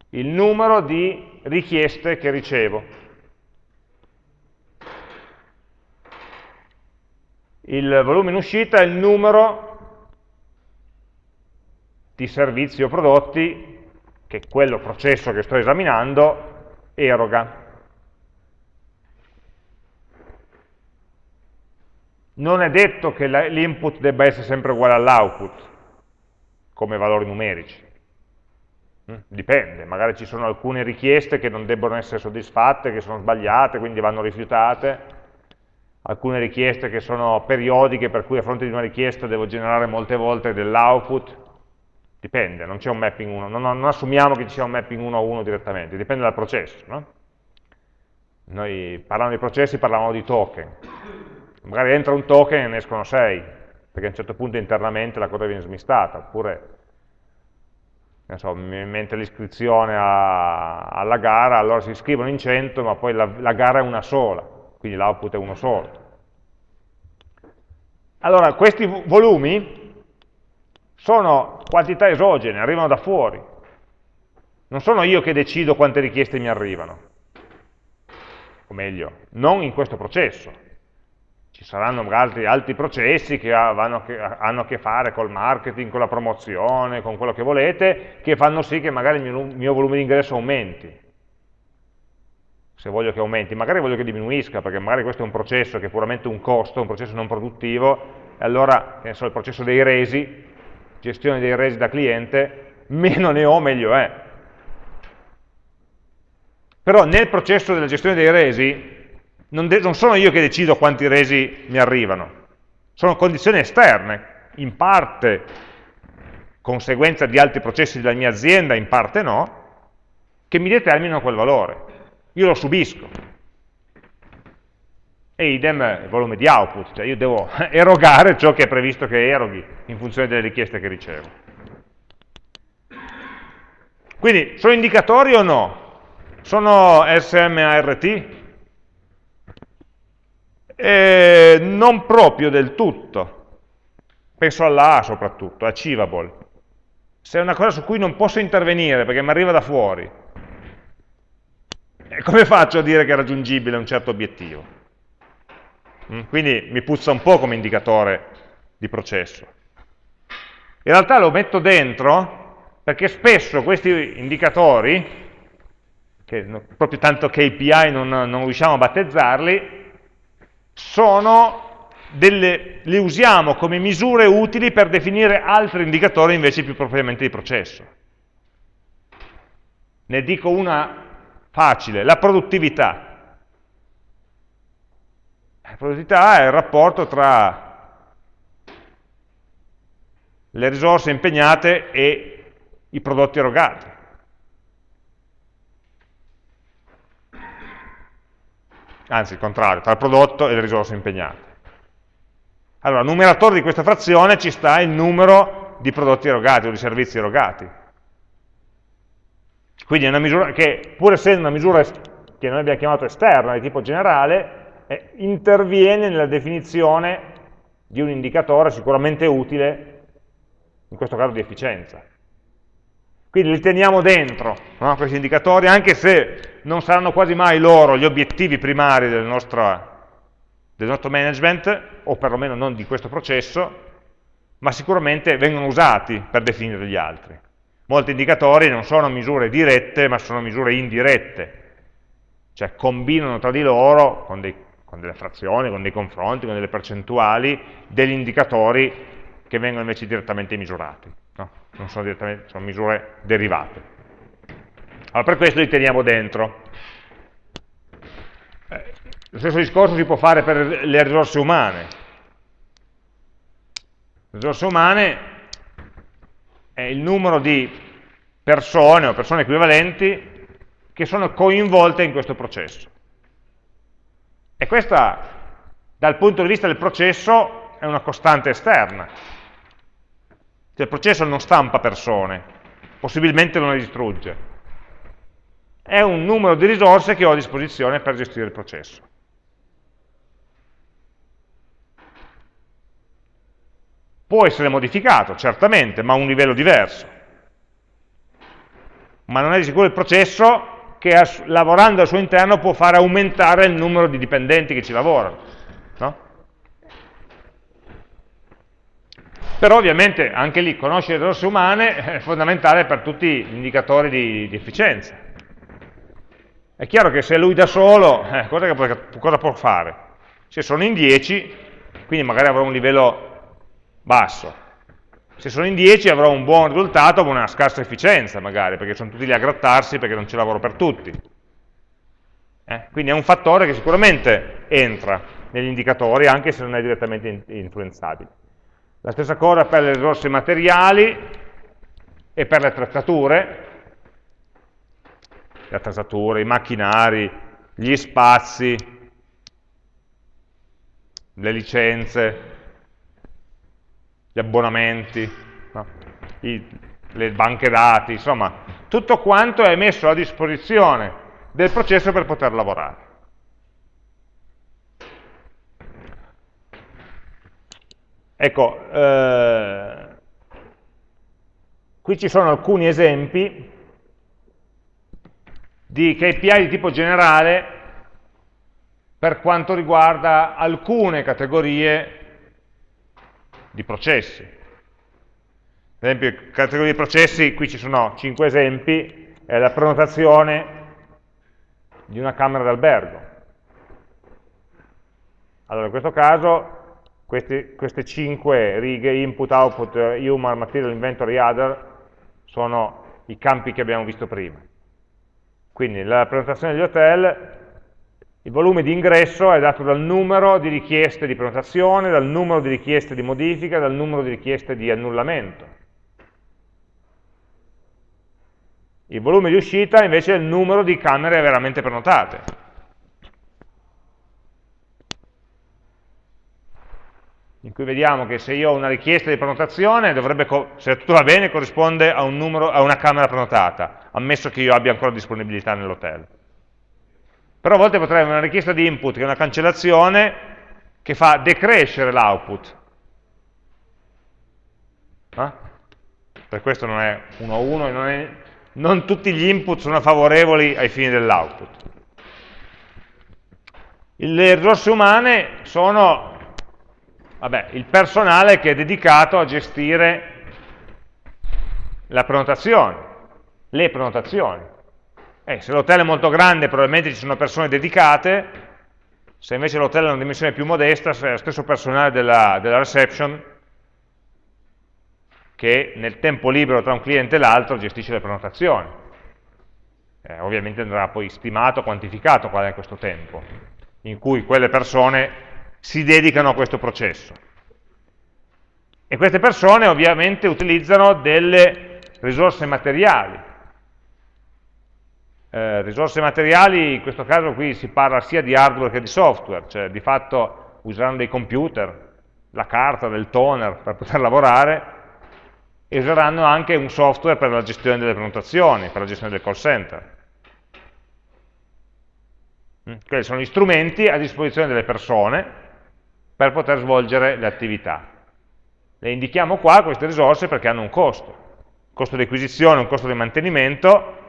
il numero di richieste che ricevo. Il volume in uscita è il numero di servizi o prodotti che quello processo che sto esaminando eroga. Non è detto che l'input debba essere sempre uguale all'output, come valori numerici. Mm, dipende, magari ci sono alcune richieste che non debbono essere soddisfatte, che sono sbagliate, quindi vanno rifiutate, alcune richieste che sono periodiche, per cui a fronte di una richiesta devo generare molte volte dell'output, dipende, non c'è un mapping 1, non, non, assumiamo che ci sia un mapping 1 a 1 direttamente, dipende dal processo. No? Noi parlando di processi parlavamo di token, magari entra un token e ne escono 6, perché a un certo punto internamente la cosa viene smistata, oppure so, mentre l'iscrizione alla gara, allora si iscrivono in 100, ma poi la, la gara è una sola, quindi l'output è uno solo. Allora, questi volumi sono quantità esogene, arrivano da fuori. Non sono io che decido quante richieste mi arrivano. O meglio, non in questo processo ci saranno magari altri processi che, hanno a che fare col marketing, con la promozione, con quello che volete, che fanno sì che magari il mio, mio volume di ingresso aumenti. Se voglio che aumenti, magari voglio che diminuisca, perché magari questo è un processo che è puramente un costo, un processo non produttivo, e allora, che ne so, il processo dei resi, gestione dei resi da cliente, meno ne ho meglio è. Però nel processo della gestione dei resi non, non sono io che decido quanti resi mi arrivano, sono condizioni esterne, in parte conseguenza di altri processi della mia azienda, in parte no, che mi determinano quel valore. Io lo subisco. E idem il volume di output, cioè io devo erogare ciò che è previsto che eroghi in funzione delle richieste che ricevo. Quindi, sono indicatori o no? Sono SMART? Eh, non proprio del tutto, penso alla A soprattutto, achievable. Se è una cosa su cui non posso intervenire perché mi arriva da fuori, eh, come faccio a dire che è raggiungibile un certo obiettivo? Mm, quindi mi puzza un po' come indicatore di processo. In realtà lo metto dentro perché spesso questi indicatori, che proprio tanto KPI non, non riusciamo a battezzarli, sono delle, le usiamo come misure utili per definire altri indicatori invece più propriamente di processo. Ne dico una facile, la produttività. La produttività è il rapporto tra le risorse impegnate e i prodotti erogati. Anzi il contrario, tra il prodotto e le risorse impegnate. Allora, numeratore di questa frazione ci sta il numero di prodotti erogati o di servizi erogati. Quindi è una misura che, pur essendo una misura che noi abbiamo chiamato esterna, di tipo generale, eh, interviene nella definizione di un indicatore sicuramente utile, in questo caso di efficienza. Quindi li teniamo dentro, no? questi indicatori, anche se non saranno quasi mai loro gli obiettivi primari del nostro, del nostro management, o perlomeno non di questo processo, ma sicuramente vengono usati per definire gli altri. Molti indicatori non sono misure dirette, ma sono misure indirette, cioè combinano tra di loro, con, dei, con delle frazioni, con dei confronti, con delle percentuali, degli indicatori che vengono invece direttamente misurati. No? Non sono, direttamente, sono misure derivate. Allora per questo li teniamo dentro. Eh, lo stesso discorso si può fare per le risorse umane. Le risorse umane è il numero di persone o persone equivalenti che sono coinvolte in questo processo. E questa, dal punto di vista del processo, è una costante esterna. Cioè il processo non stampa persone, possibilmente non le distrugge. È un numero di risorse che ho a disposizione per gestire il processo. Può essere modificato, certamente, ma a un livello diverso. Ma non è di sicuro il processo che lavorando al suo interno può fare aumentare il numero di dipendenti che ci lavorano. No? Però ovviamente anche lì conoscere le risorse umane è fondamentale per tutti gli indicatori di, di efficienza. È chiaro che se lui da solo, eh, cosa, può, cosa può fare? Se sono in 10, quindi magari avrà un livello basso. Se sono in 10 avrò un buon risultato ma una scarsa efficienza magari, perché sono tutti lì a grattarsi perché non c'è lavoro per tutti. Eh? Quindi è un fattore che sicuramente entra negli indicatori anche se non è direttamente influenzabile. La stessa cosa per le risorse materiali e per le attrezzature, le attrezzature, i macchinari, gli spazi, le licenze, gli abbonamenti, no? I, le banche dati, insomma, tutto quanto è messo a disposizione del processo per poter lavorare. Ecco, eh, qui ci sono alcuni esempi di KPI di tipo generale per quanto riguarda alcune categorie di processi. Ad esempio, categoria di processi, qui ci sono 5 esempi, è la prenotazione di una camera d'albergo. Allora, in questo caso, questi, queste 5 righe, input, output, human, material, inventory, other, sono i campi che abbiamo visto prima. Quindi la prenotazione degli hotel il volume di ingresso è dato dal numero di richieste di prenotazione, dal numero di richieste di modifica, dal numero di richieste di annullamento. Il volume di uscita invece è il numero di camere veramente prenotate. In cui vediamo che se io ho una richiesta di prenotazione, dovrebbe, se tutto va bene, corrisponde a, un numero, a una camera prenotata, ammesso che io abbia ancora disponibilità nell'hotel. Però a volte potrei avere una richiesta di input che è una cancellazione che fa decrescere l'output. Eh? Per questo non è 1 a 1 non, non tutti gli input sono favorevoli ai fini dell'output. Le risorse umane sono vabbè, il personale che è dedicato a gestire la prenotazione, le prenotazioni. Eh, se l'hotel è molto grande probabilmente ci sono persone dedicate, se invece l'hotel è una dimensione più modesta, c'è lo stesso personale della, della reception che nel tempo libero tra un cliente e l'altro gestisce le prenotazioni. Eh, ovviamente andrà poi stimato, quantificato qual è questo tempo, in cui quelle persone si dedicano a questo processo. E queste persone ovviamente utilizzano delle risorse materiali, eh, risorse materiali, in questo caso qui si parla sia di hardware che di software, cioè di fatto useranno dei computer, la carta, del toner per poter lavorare, e useranno anche un software per la gestione delle prenotazioni, per la gestione del call center. Mm, quelli sono gli strumenti a disposizione delle persone per poter svolgere le attività. Le indichiamo qua queste risorse perché hanno un costo, un costo di acquisizione, un costo di mantenimento,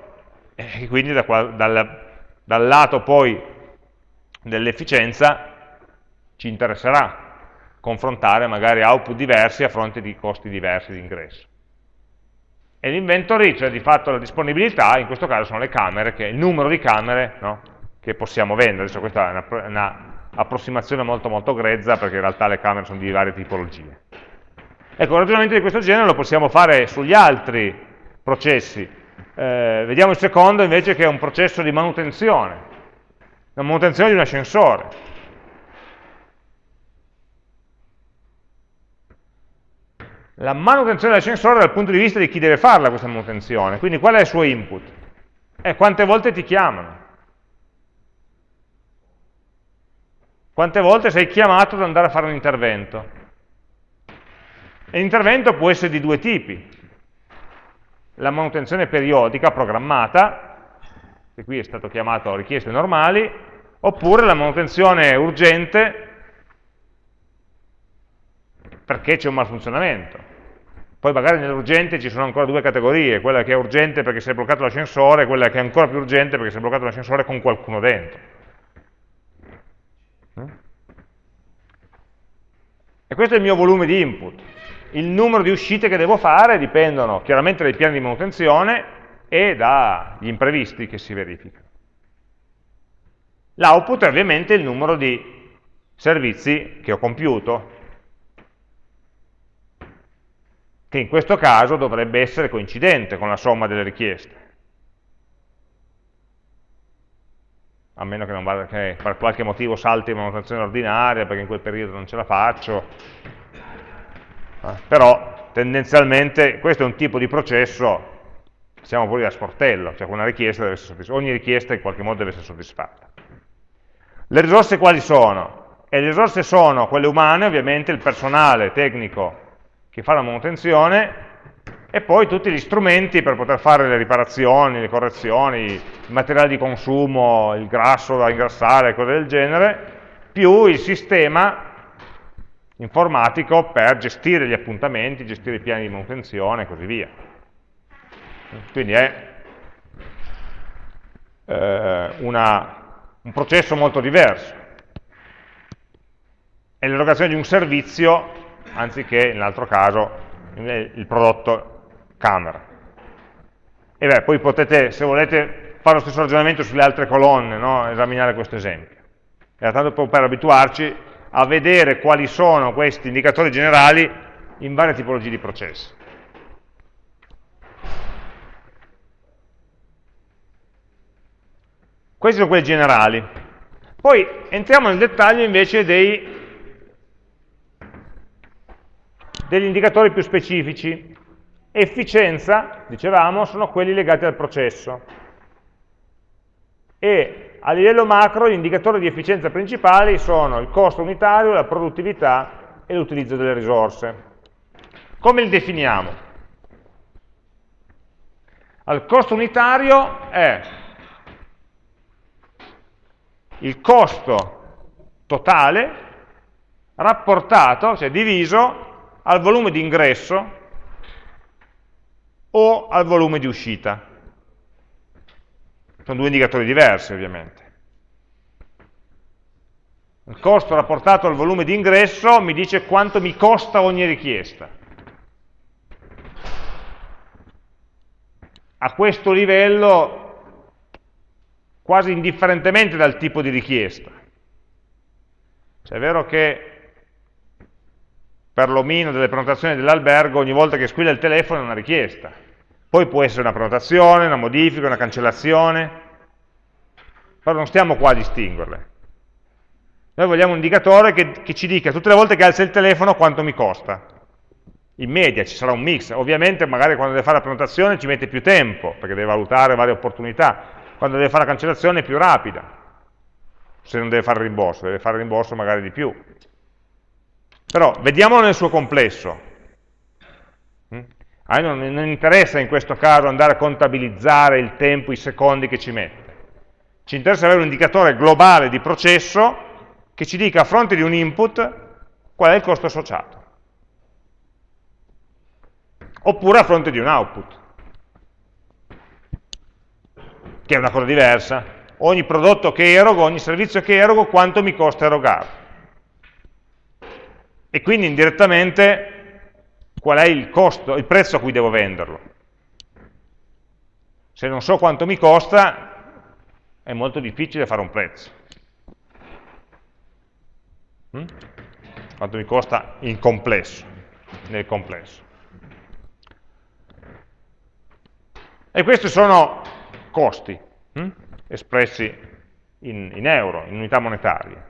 e quindi da qua, dal, dal lato poi dell'efficienza ci interesserà confrontare magari output diversi a fronte di costi diversi di ingresso. E l'inventory, cioè di fatto la disponibilità, in questo caso sono le camere, che è il numero di camere no, che possiamo vendere. Adesso questa è una, una approssimazione molto molto grezza perché in realtà le camere sono di varie tipologie. Ecco, un ragionamento di questo genere lo possiamo fare sugli altri processi. Eh, vediamo il secondo invece che è un processo di manutenzione, la manutenzione di un ascensore. La manutenzione dell'ascensore dal punto di vista di chi deve farla questa manutenzione, quindi qual è il suo input? E eh, quante volte ti chiamano? Quante volte sei chiamato ad andare a fare un intervento? E l'intervento può essere di due tipi. La manutenzione periodica programmata, che qui è stato chiamato richieste normali, oppure la manutenzione urgente perché c'è un malfunzionamento. Poi magari nell'urgente ci sono ancora due categorie, quella che è urgente perché si è bloccato l'ascensore e quella che è ancora più urgente perché si è bloccato l'ascensore con qualcuno dentro. E questo è il mio volume di input. Il numero di uscite che devo fare dipendono chiaramente dai piani di manutenzione e dagli imprevisti che si verificano. L'output è ovviamente il numero di servizi che ho compiuto, che in questo caso dovrebbe essere coincidente con la somma delle richieste. A meno che, non vada, che per qualche motivo salti in manutenzione ordinaria, perché in quel periodo non ce la faccio. Eh, però tendenzialmente questo è un tipo di processo, siamo pure a sportello, cioè una richiesta ogni richiesta in qualche modo deve essere soddisfatta. Le risorse quali sono? E le risorse sono quelle umane, ovviamente il personale tecnico che fa la manutenzione, e poi tutti gli strumenti per poter fare le riparazioni, le correzioni, il materiale di consumo, il grasso da ingrassare, cose del genere, più il sistema informatico per gestire gli appuntamenti, gestire i piani di manutenzione e così via. Quindi è eh, una, un processo molto diverso. È l'erogazione di un servizio anziché, nell'altro caso, il prodotto camera. E beh, poi potete, se volete, fare lo stesso ragionamento sulle altre colonne, no? esaminare questo esempio. Era tanto per abituarci a vedere quali sono questi indicatori generali in varie tipologie di processi. Questi sono quelli generali. Poi entriamo nel dettaglio invece dei, degli indicatori più specifici. Efficienza, dicevamo, sono quelli legati al processo. E a livello macro gli indicatori di efficienza principali sono il costo unitario, la produttività e l'utilizzo delle risorse. Come li definiamo? Il costo unitario è il costo totale rapportato, cioè diviso al volume di ingresso o al volume di uscita. Sono due indicatori diversi ovviamente. Il costo rapportato al volume di ingresso mi dice quanto mi costa ogni richiesta. A questo livello, quasi indifferentemente dal tipo di richiesta. Cioè è vero che per l'omino delle prenotazioni dell'albergo ogni volta che squilla il telefono è una richiesta poi può essere una prenotazione, una modifica, una cancellazione, però non stiamo qua a distinguerle. Noi vogliamo un indicatore che, che ci dica tutte le volte che alza il telefono quanto mi costa. In media ci sarà un mix, ovviamente magari quando deve fare la prenotazione ci mette più tempo, perché deve valutare varie opportunità, quando deve fare la cancellazione è più rapida, se non deve fare il rimborso, deve fare il rimborso magari di più. Però vediamolo nel suo complesso. A me non, non interessa in questo caso andare a contabilizzare il tempo, i secondi che ci mette. Ci interessa avere un indicatore globale di processo che ci dica a fronte di un input qual è il costo associato. Oppure a fronte di un output, che è una cosa diversa. Ogni prodotto che erogo, ogni servizio che erogo, quanto mi costa erogarlo. E quindi indirettamente qual è il costo, il prezzo a cui devo venderlo. Se non so quanto mi costa, è molto difficile fare un prezzo. Mm? Quanto mi costa in complesso, nel complesso. E questi sono costi, hm? espressi in, in euro, in unità monetarie.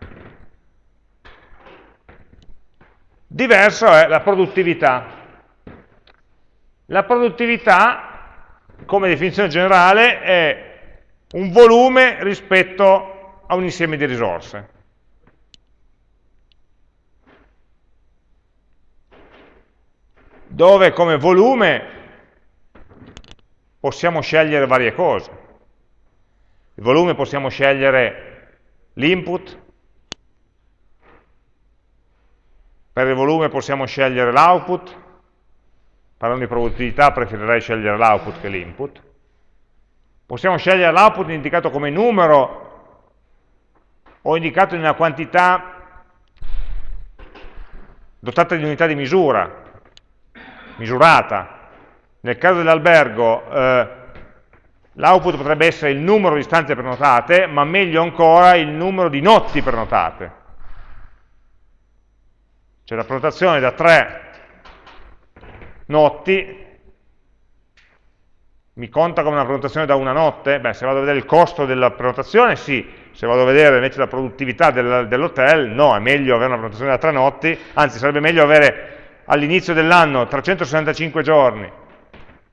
Diverso è la produttività. La produttività, come definizione generale, è un volume rispetto a un insieme di risorse. Dove come volume possiamo scegliere varie cose. Il volume possiamo scegliere l'input, per il volume possiamo scegliere l'output, parlando di produttività preferirei scegliere l'output che l'input, Possiamo scegliere l'output indicato come numero o indicato in una quantità dotata di unità di misura, misurata. Nel caso dell'albergo eh, l'output potrebbe essere il numero di stanze prenotate, ma meglio ancora il numero di notti prenotate. Cioè la prenotazione da tre notti mi conta come una prenotazione da una notte? Beh, se vado a vedere il costo della prenotazione, sì. Se vado a vedere invece la produttività del, dell'hotel, no, è meglio avere una prenotazione da tre notti, anzi sarebbe meglio avere all'inizio dell'anno 365 giorni,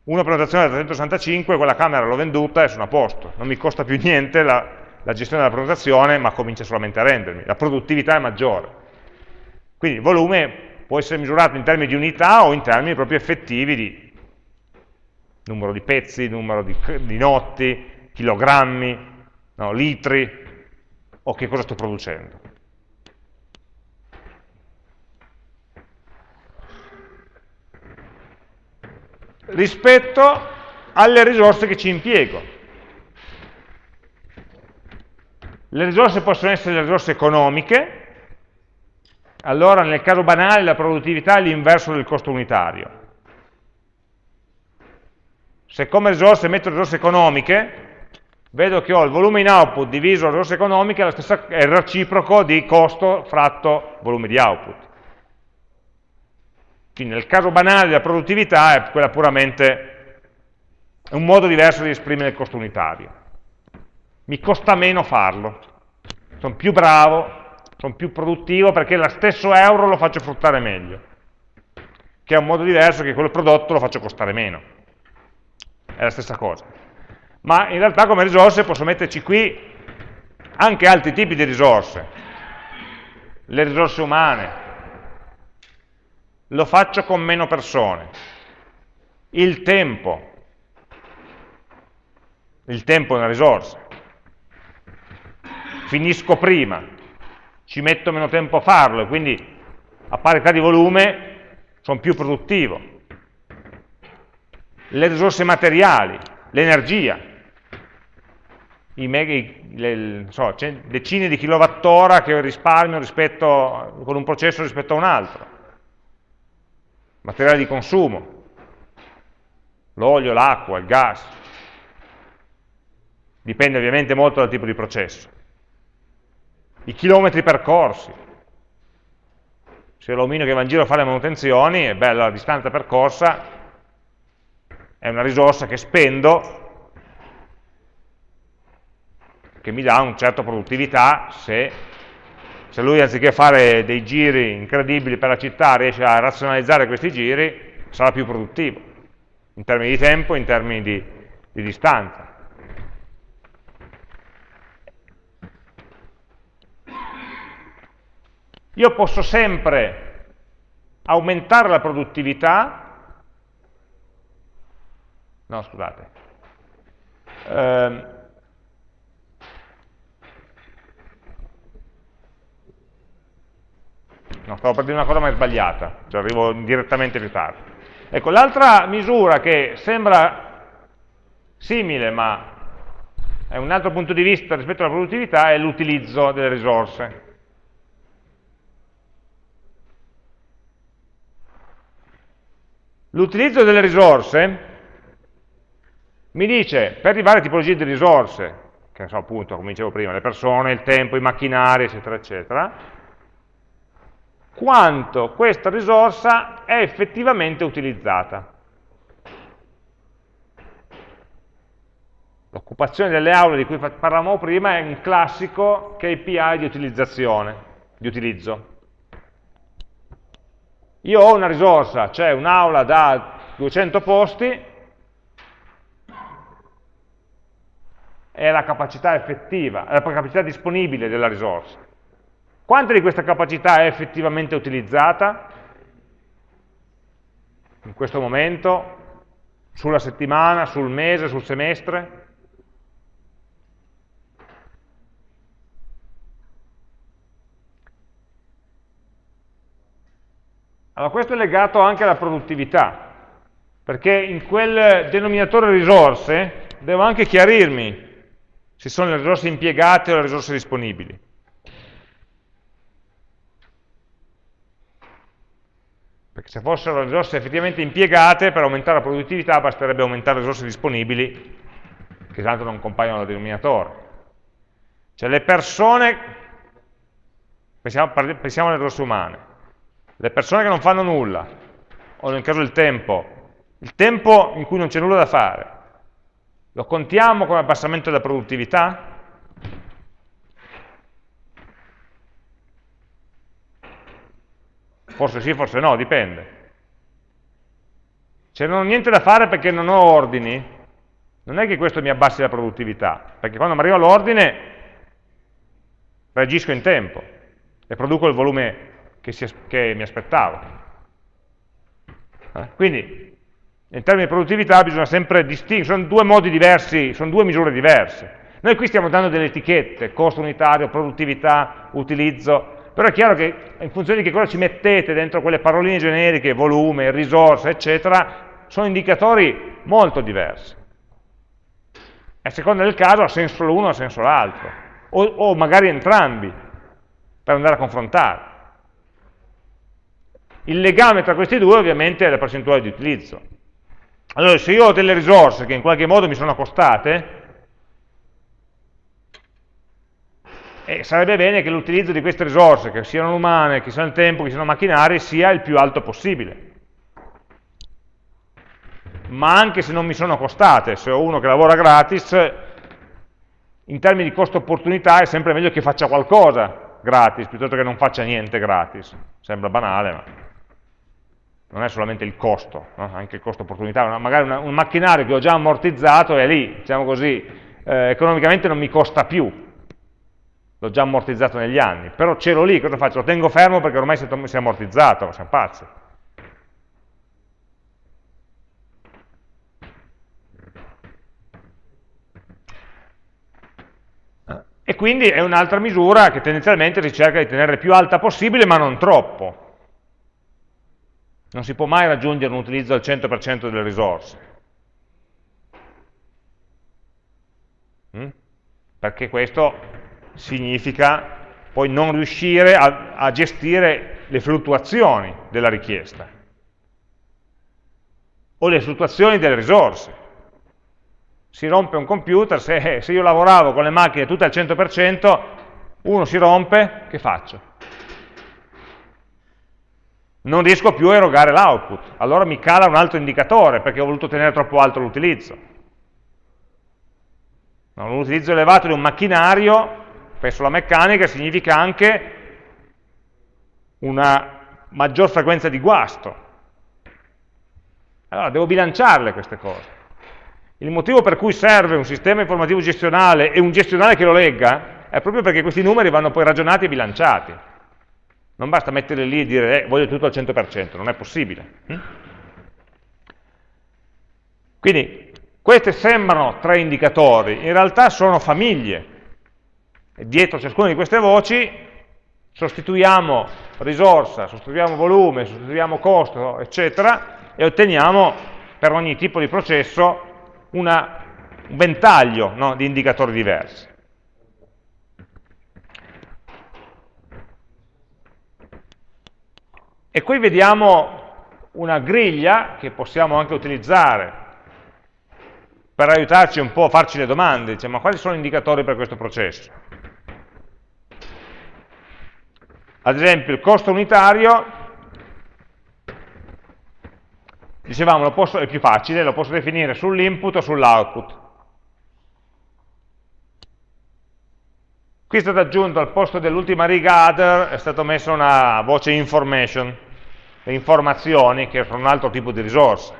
una prenotazione da 365, quella camera l'ho venduta e sono a posto, non mi costa più niente la, la gestione della prenotazione, ma comincia solamente a rendermi, la produttività è maggiore. Quindi il volume può essere misurato in termini di unità o in termini proprio effettivi di numero di pezzi, numero di, di notti, chilogrammi, no, litri, o che cosa sto producendo. Rispetto alle risorse che ci impiego. Le risorse possono essere le risorse economiche, allora nel caso banale la produttività è l'inverso del costo unitario se come risorse metto risorse economiche, vedo che ho il volume in output diviso le risorse economiche è, stessa, è il reciproco di costo fratto volume di output. Quindi nel caso banale della produttività è quella puramente un modo diverso di esprimere il costo unitario. Mi costa meno farlo, sono più bravo, sono più produttivo perché lo stesso euro lo faccio fruttare meglio, che è un modo diverso che quel prodotto lo faccio costare meno. È la stessa cosa. Ma in realtà come risorse posso metterci qui anche altri tipi di risorse, le risorse umane, lo faccio con meno persone, il tempo, il tempo è una risorsa, finisco prima, ci metto meno tempo a farlo e quindi a parità di volume sono più produttivo. Le risorse materiali, l'energia, so, decine di kilowattora che risparmio rispetto, con un processo rispetto a un altro, materiali di consumo, l'olio, l'acqua, il gas, dipende ovviamente molto dal tipo di processo, i chilometri percorsi, se l'omino che va in giro a fare le manutenzioni, è bella la distanza percorsa, è una risorsa che spendo, che mi dà una certa produttività se, se lui anziché fare dei giri incredibili per la città riesce a razionalizzare questi giri, sarà più produttivo, in termini di tempo, in termini di, di distanza. Io posso sempre aumentare la produttività no scusate, eh, no, stavo per dire una cosa ma è sbagliata, cioè arrivo direttamente più tardi. Ecco, l'altra misura che sembra simile ma è un altro punto di vista rispetto alla produttività è l'utilizzo delle risorse. L'utilizzo delle risorse mi dice, per di varie tipologie di risorse, che so appunto, come dicevo prima, le persone, il tempo, i macchinari, eccetera, eccetera, quanto questa risorsa è effettivamente utilizzata. L'occupazione delle aule di cui parlavamo prima è un classico KPI di utilizzazione, di utilizzo. Io ho una risorsa, c'è un'aula da 200 posti, è la capacità effettiva, è la capacità disponibile della risorsa. Quanta di questa capacità è effettivamente utilizzata in questo momento, sulla settimana, sul mese, sul semestre? Allora questo è legato anche alla produttività, perché in quel denominatore risorse devo anche chiarirmi se sono le risorse impiegate o le risorse disponibili. Perché se fossero le risorse effettivamente impiegate, per aumentare la produttività basterebbe aumentare le risorse disponibili, che tanto non compaiono nel denominatore. Cioè le persone, pensiamo, pensiamo alle risorse umane, le persone che non fanno nulla, o nel caso del tempo, il tempo in cui non c'è nulla da fare, lo contiamo come abbassamento della produttività? Forse sì, forse no, dipende. Se non ho niente da fare perché non ho ordini, non è che questo mi abbassi la produttività, perché quando mi arriva l'ordine reagisco in tempo e produco il volume che, si, che mi aspettavo. Eh? Quindi, in termini di produttività bisogna sempre distinguere, sono due modi diversi, sono due misure diverse. Noi qui stiamo dando delle etichette, costo unitario, produttività, utilizzo, però è chiaro che in funzione di che cosa ci mettete dentro quelle paroline generiche, volume, risorsa, eccetera, sono indicatori molto diversi. A seconda del caso ha senso l'uno ha senso l'altro, o, o magari entrambi, per andare a confrontare. Il legame tra questi due ovviamente è la percentuale di utilizzo. Allora, se io ho delle risorse che in qualche modo mi sono costate, E sarebbe bene che l'utilizzo di queste risorse, che siano umane, che siano il tempo, che siano macchinari, sia il più alto possibile. Ma anche se non mi sono costate, se ho uno che lavora gratis, in termini di costo-opportunità è sempre meglio che faccia qualcosa gratis, piuttosto che non faccia niente gratis. Sembra banale, ma non è solamente il costo, no? anche il costo-opportunità. Magari una, un macchinario che ho già ammortizzato è lì, diciamo così, eh, economicamente non mi costa più, l'ho già ammortizzato negli anni, però ce l'ho lì, cosa faccio? Lo tengo fermo perché ormai si è ammortizzato, siamo pazzi. E quindi è un'altra misura che tendenzialmente si cerca di tenere più alta possibile, ma non troppo. Non si può mai raggiungere un utilizzo al 100% delle risorse. Mm? Perché questo significa poi non riuscire a, a gestire le fluttuazioni della richiesta o le fluttuazioni delle risorse. Si rompe un computer, se, se io lavoravo con le macchine tutte al 100%, uno si rompe, che faccio? Non riesco più a erogare l'output, allora mi cala un altro indicatore perché ho voluto tenere troppo alto l'utilizzo. Un utilizzo elevato di un macchinario Penso alla meccanica significa anche una maggior frequenza di guasto. Allora, devo bilanciarle queste cose. Il motivo per cui serve un sistema informativo gestionale e un gestionale che lo legga è proprio perché questi numeri vanno poi ragionati e bilanciati. Non basta metterli lì e dire eh, voglio tutto al 100%, non è possibile. Hm? Quindi Queste sembrano tre indicatori, in realtà sono famiglie. E dietro ciascuna di queste voci sostituiamo risorsa, sostituiamo volume, sostituiamo costo, eccetera, e otteniamo per ogni tipo di processo una, un ventaglio no, di indicatori diversi. E qui vediamo una griglia che possiamo anche utilizzare per aiutarci un po' a farci le domande, dice, ma quali sono gli indicatori per questo processo? Ad esempio il costo unitario, dicevamo posso, è più facile, lo posso definire sull'input o sull'output. Qui è stato aggiunto al posto dell'ultima riga other, è stata messa una voce information, le informazioni che sono un altro tipo di risorsa.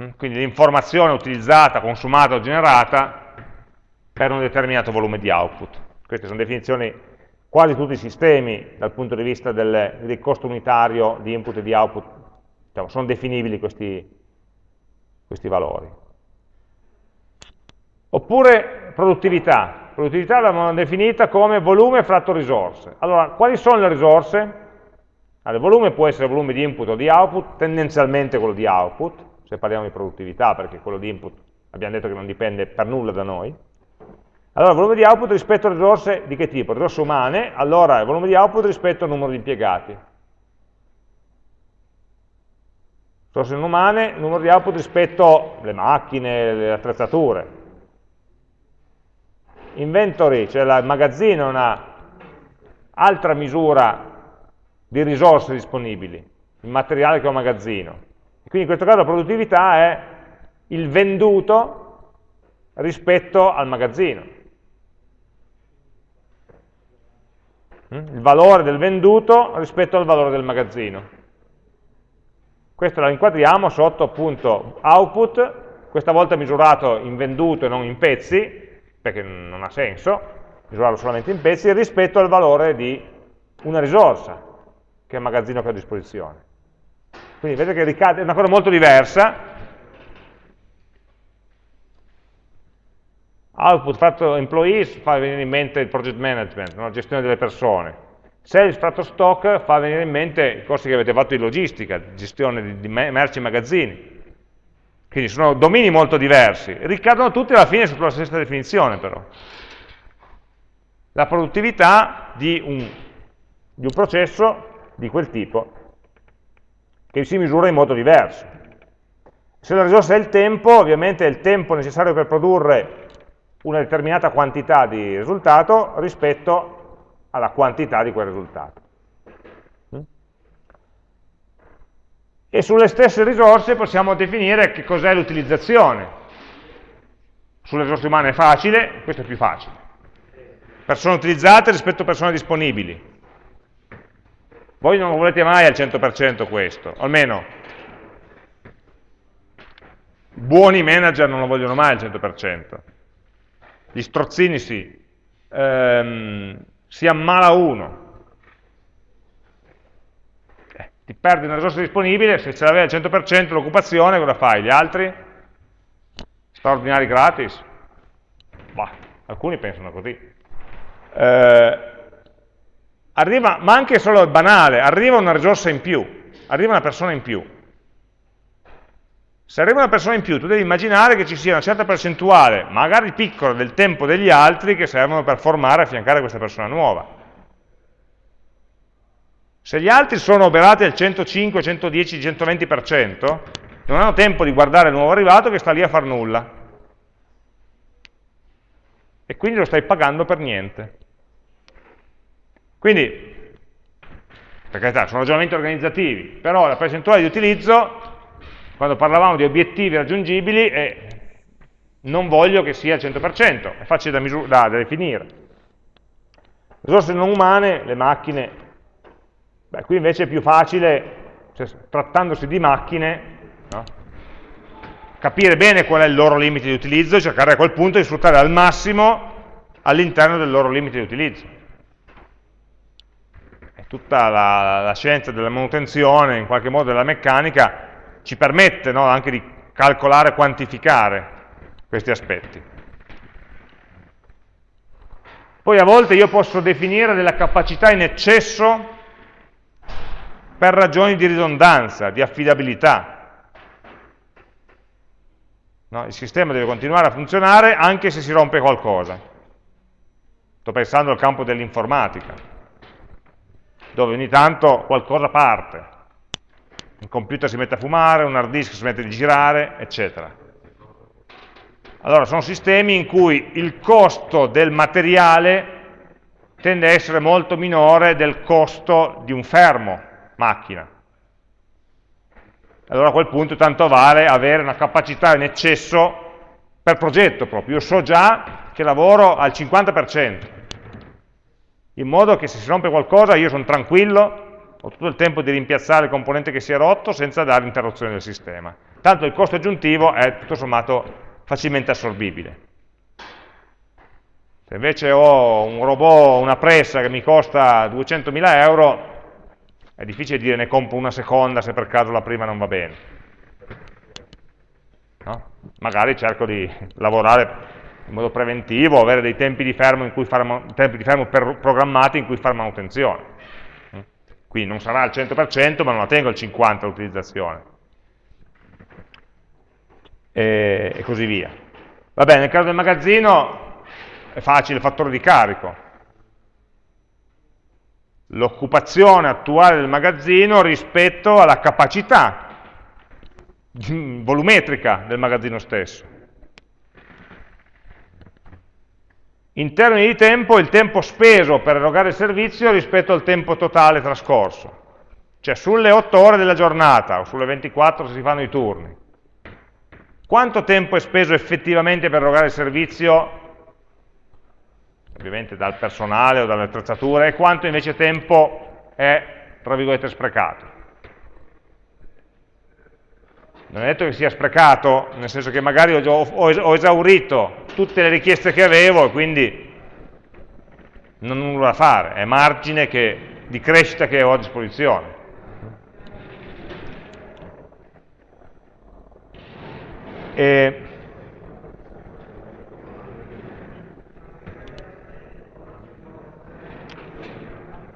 Mm, quindi l'informazione utilizzata, consumata o generata per un determinato volume di output. Queste sono definizioni quasi tutti i sistemi dal punto di vista del, del costo unitario di input e di output, diciamo, sono definibili questi, questi valori. Oppure produttività. Produttività l'abbiamo definita come volume fratto risorse. Allora, quali sono le risorse? Allora, il volume può essere volume di input o di output, tendenzialmente quello di output, se parliamo di produttività, perché quello di input abbiamo detto che non dipende per nulla da noi. Allora, volume di output rispetto a risorse di che tipo? Risorse umane, allora il volume di output rispetto al numero di impiegati. Risorse non umane, numero di output rispetto alle macchine, alle attrezzature. Inventory, cioè il magazzino, è un'altra misura di risorse disponibili, il materiale che ho magazzino. Quindi in questo caso la produttività è il venduto rispetto al magazzino. Mm? Il valore del venduto rispetto al valore del magazzino. Questo lo inquadriamo sotto appunto output, questa volta misurato in venduto e non in pezzi, perché non ha senso misurarlo solamente in pezzi, rispetto al valore di una risorsa, che è il magazzino che ho a disposizione. Quindi vedete che ricade, è una cosa molto diversa. Output fatto employees fa venire in mente il project management, la gestione delle persone. Sales fatto stock fa venire in mente i corsi che avete fatto di logistica, gestione di merci e magazzini. Quindi sono domini molto diversi, ricadono tutti alla fine sotto la stessa definizione però. La produttività di un, di un processo di quel tipo, che si misura in modo diverso. Se la risorsa è il tempo, ovviamente è il tempo necessario per produrre una determinata quantità di risultato rispetto alla quantità di quel risultato. E sulle stesse risorse possiamo definire che cos'è l'utilizzazione. Sulle risorse umane è facile, questo è più facile. Persone utilizzate rispetto a persone disponibili. Voi non lo volete mai al 100% questo, almeno buoni manager non lo vogliono mai al 100%. Gli strozzini sì. Ehm, si ammala uno, ti perdi una risorsa disponibile, se ce l'avevi al 100% l'occupazione, cosa fai? Gli altri? Straordinari gratis? Bah, alcuni pensano così. Eh, arriva, ma anche solo banale, arriva una risorsa in più, arriva una persona in più. Se arriva una persona in più, tu devi immaginare che ci sia una certa percentuale, magari piccola, del tempo degli altri che servono per formare e affiancare questa persona nuova. Se gli altri sono operati al 105, 110, 120%, non hanno tempo di guardare il nuovo arrivato che sta lì a far nulla. E quindi lo stai pagando per niente. Quindi, per carità, sono ragionamenti organizzativi, però la percentuale di utilizzo, quando parlavamo di obiettivi raggiungibili, è, non voglio che sia al 100%, è facile da, da, da definire. Risorse non umane, le macchine Beh, qui invece è più facile, cioè, trattandosi di macchine, no? capire bene qual è il loro limite di utilizzo e cercare a quel punto di sfruttare al massimo all'interno del loro limite di utilizzo. È tutta la, la, scienza della manutenzione, in qualche modo della meccanica, ci permette no, anche di calcolare e quantificare questi aspetti. Poi a volte io posso definire della capacità in eccesso per ragioni di ridondanza, di affidabilità. No, il sistema deve continuare a funzionare anche se si rompe qualcosa. Sto pensando al campo dell'informatica, dove ogni tanto qualcosa parte. Un computer si mette a fumare, un hard disk si mette a girare, eccetera. Allora, sono sistemi in cui il costo del materiale tende a essere molto minore del costo di un fermo macchina. Allora a quel punto tanto vale avere una capacità in eccesso per progetto proprio. Io so già che lavoro al 50%, in modo che se si rompe qualcosa io sono tranquillo, ho tutto il tempo di rimpiazzare il componente che si è rotto senza dare interruzione del sistema. Tanto il costo aggiuntivo è tutto sommato facilmente assorbibile. Se invece ho un robot, una pressa che mi costa 200.000 euro, è difficile dire ne compro una seconda se per caso la prima non va bene. No? Magari cerco di lavorare in modo preventivo, avere dei tempi di fermo, in cui fare, tempi di fermo programmati in cui fare manutenzione. Quindi non sarà al 100%, ma non la tengo al 50% l'utilizzazione e, e così via. Va bene, nel caso del magazzino è facile il fattore di carico. L'occupazione attuale del magazzino rispetto alla capacità volumetrica del magazzino stesso. In termini di tempo, il tempo speso per erogare il servizio rispetto al tempo totale trascorso. Cioè sulle 8 ore della giornata, o sulle 24 se si fanno i turni, quanto tempo è speso effettivamente per erogare il servizio, ovviamente dal personale o dalle attrezzature, e quanto invece tempo è, tra virgolette, sprecato? Non è detto che sia sprecato, nel senso che magari ho, ho esaurito tutte le richieste che avevo e quindi non ho nulla da fare, è margine che, di crescita che ho a disposizione. E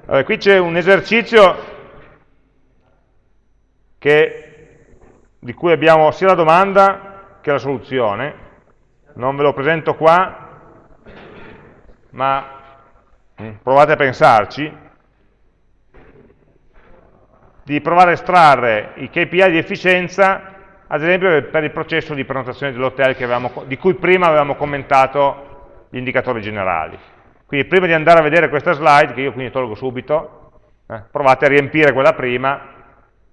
allora, qui c'è un esercizio che, di cui abbiamo sia la domanda che la soluzione. Non ve lo presento qua, ma mm, provate a pensarci, di provare a estrarre i KPI di efficienza ad esempio per il processo di prenotazione dell'hotel di cui prima avevamo commentato gli indicatori generali. Quindi prima di andare a vedere questa slide, che io quindi tolgo subito, eh, provate a riempire quella prima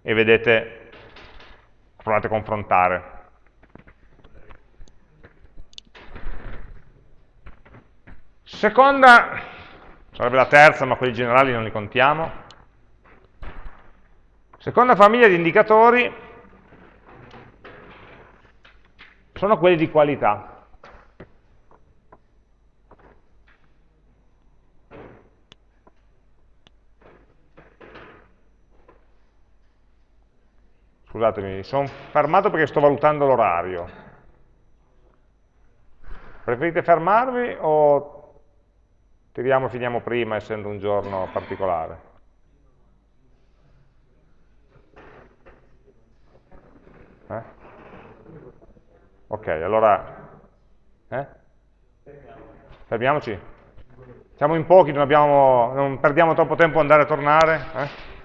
e vedete, provate a confrontare. Seconda, sarebbe la terza, ma quelli generali non li contiamo. Seconda famiglia di indicatori sono quelli di qualità. Scusatemi, sono fermato perché sto valutando l'orario. Preferite fermarvi o tiriamo e finiamo prima essendo un giorno particolare? Eh? Ok, allora... Eh? Fermiamoci? Siamo in pochi, non, abbiamo, non perdiamo troppo tempo ad andare e tornare? Eh?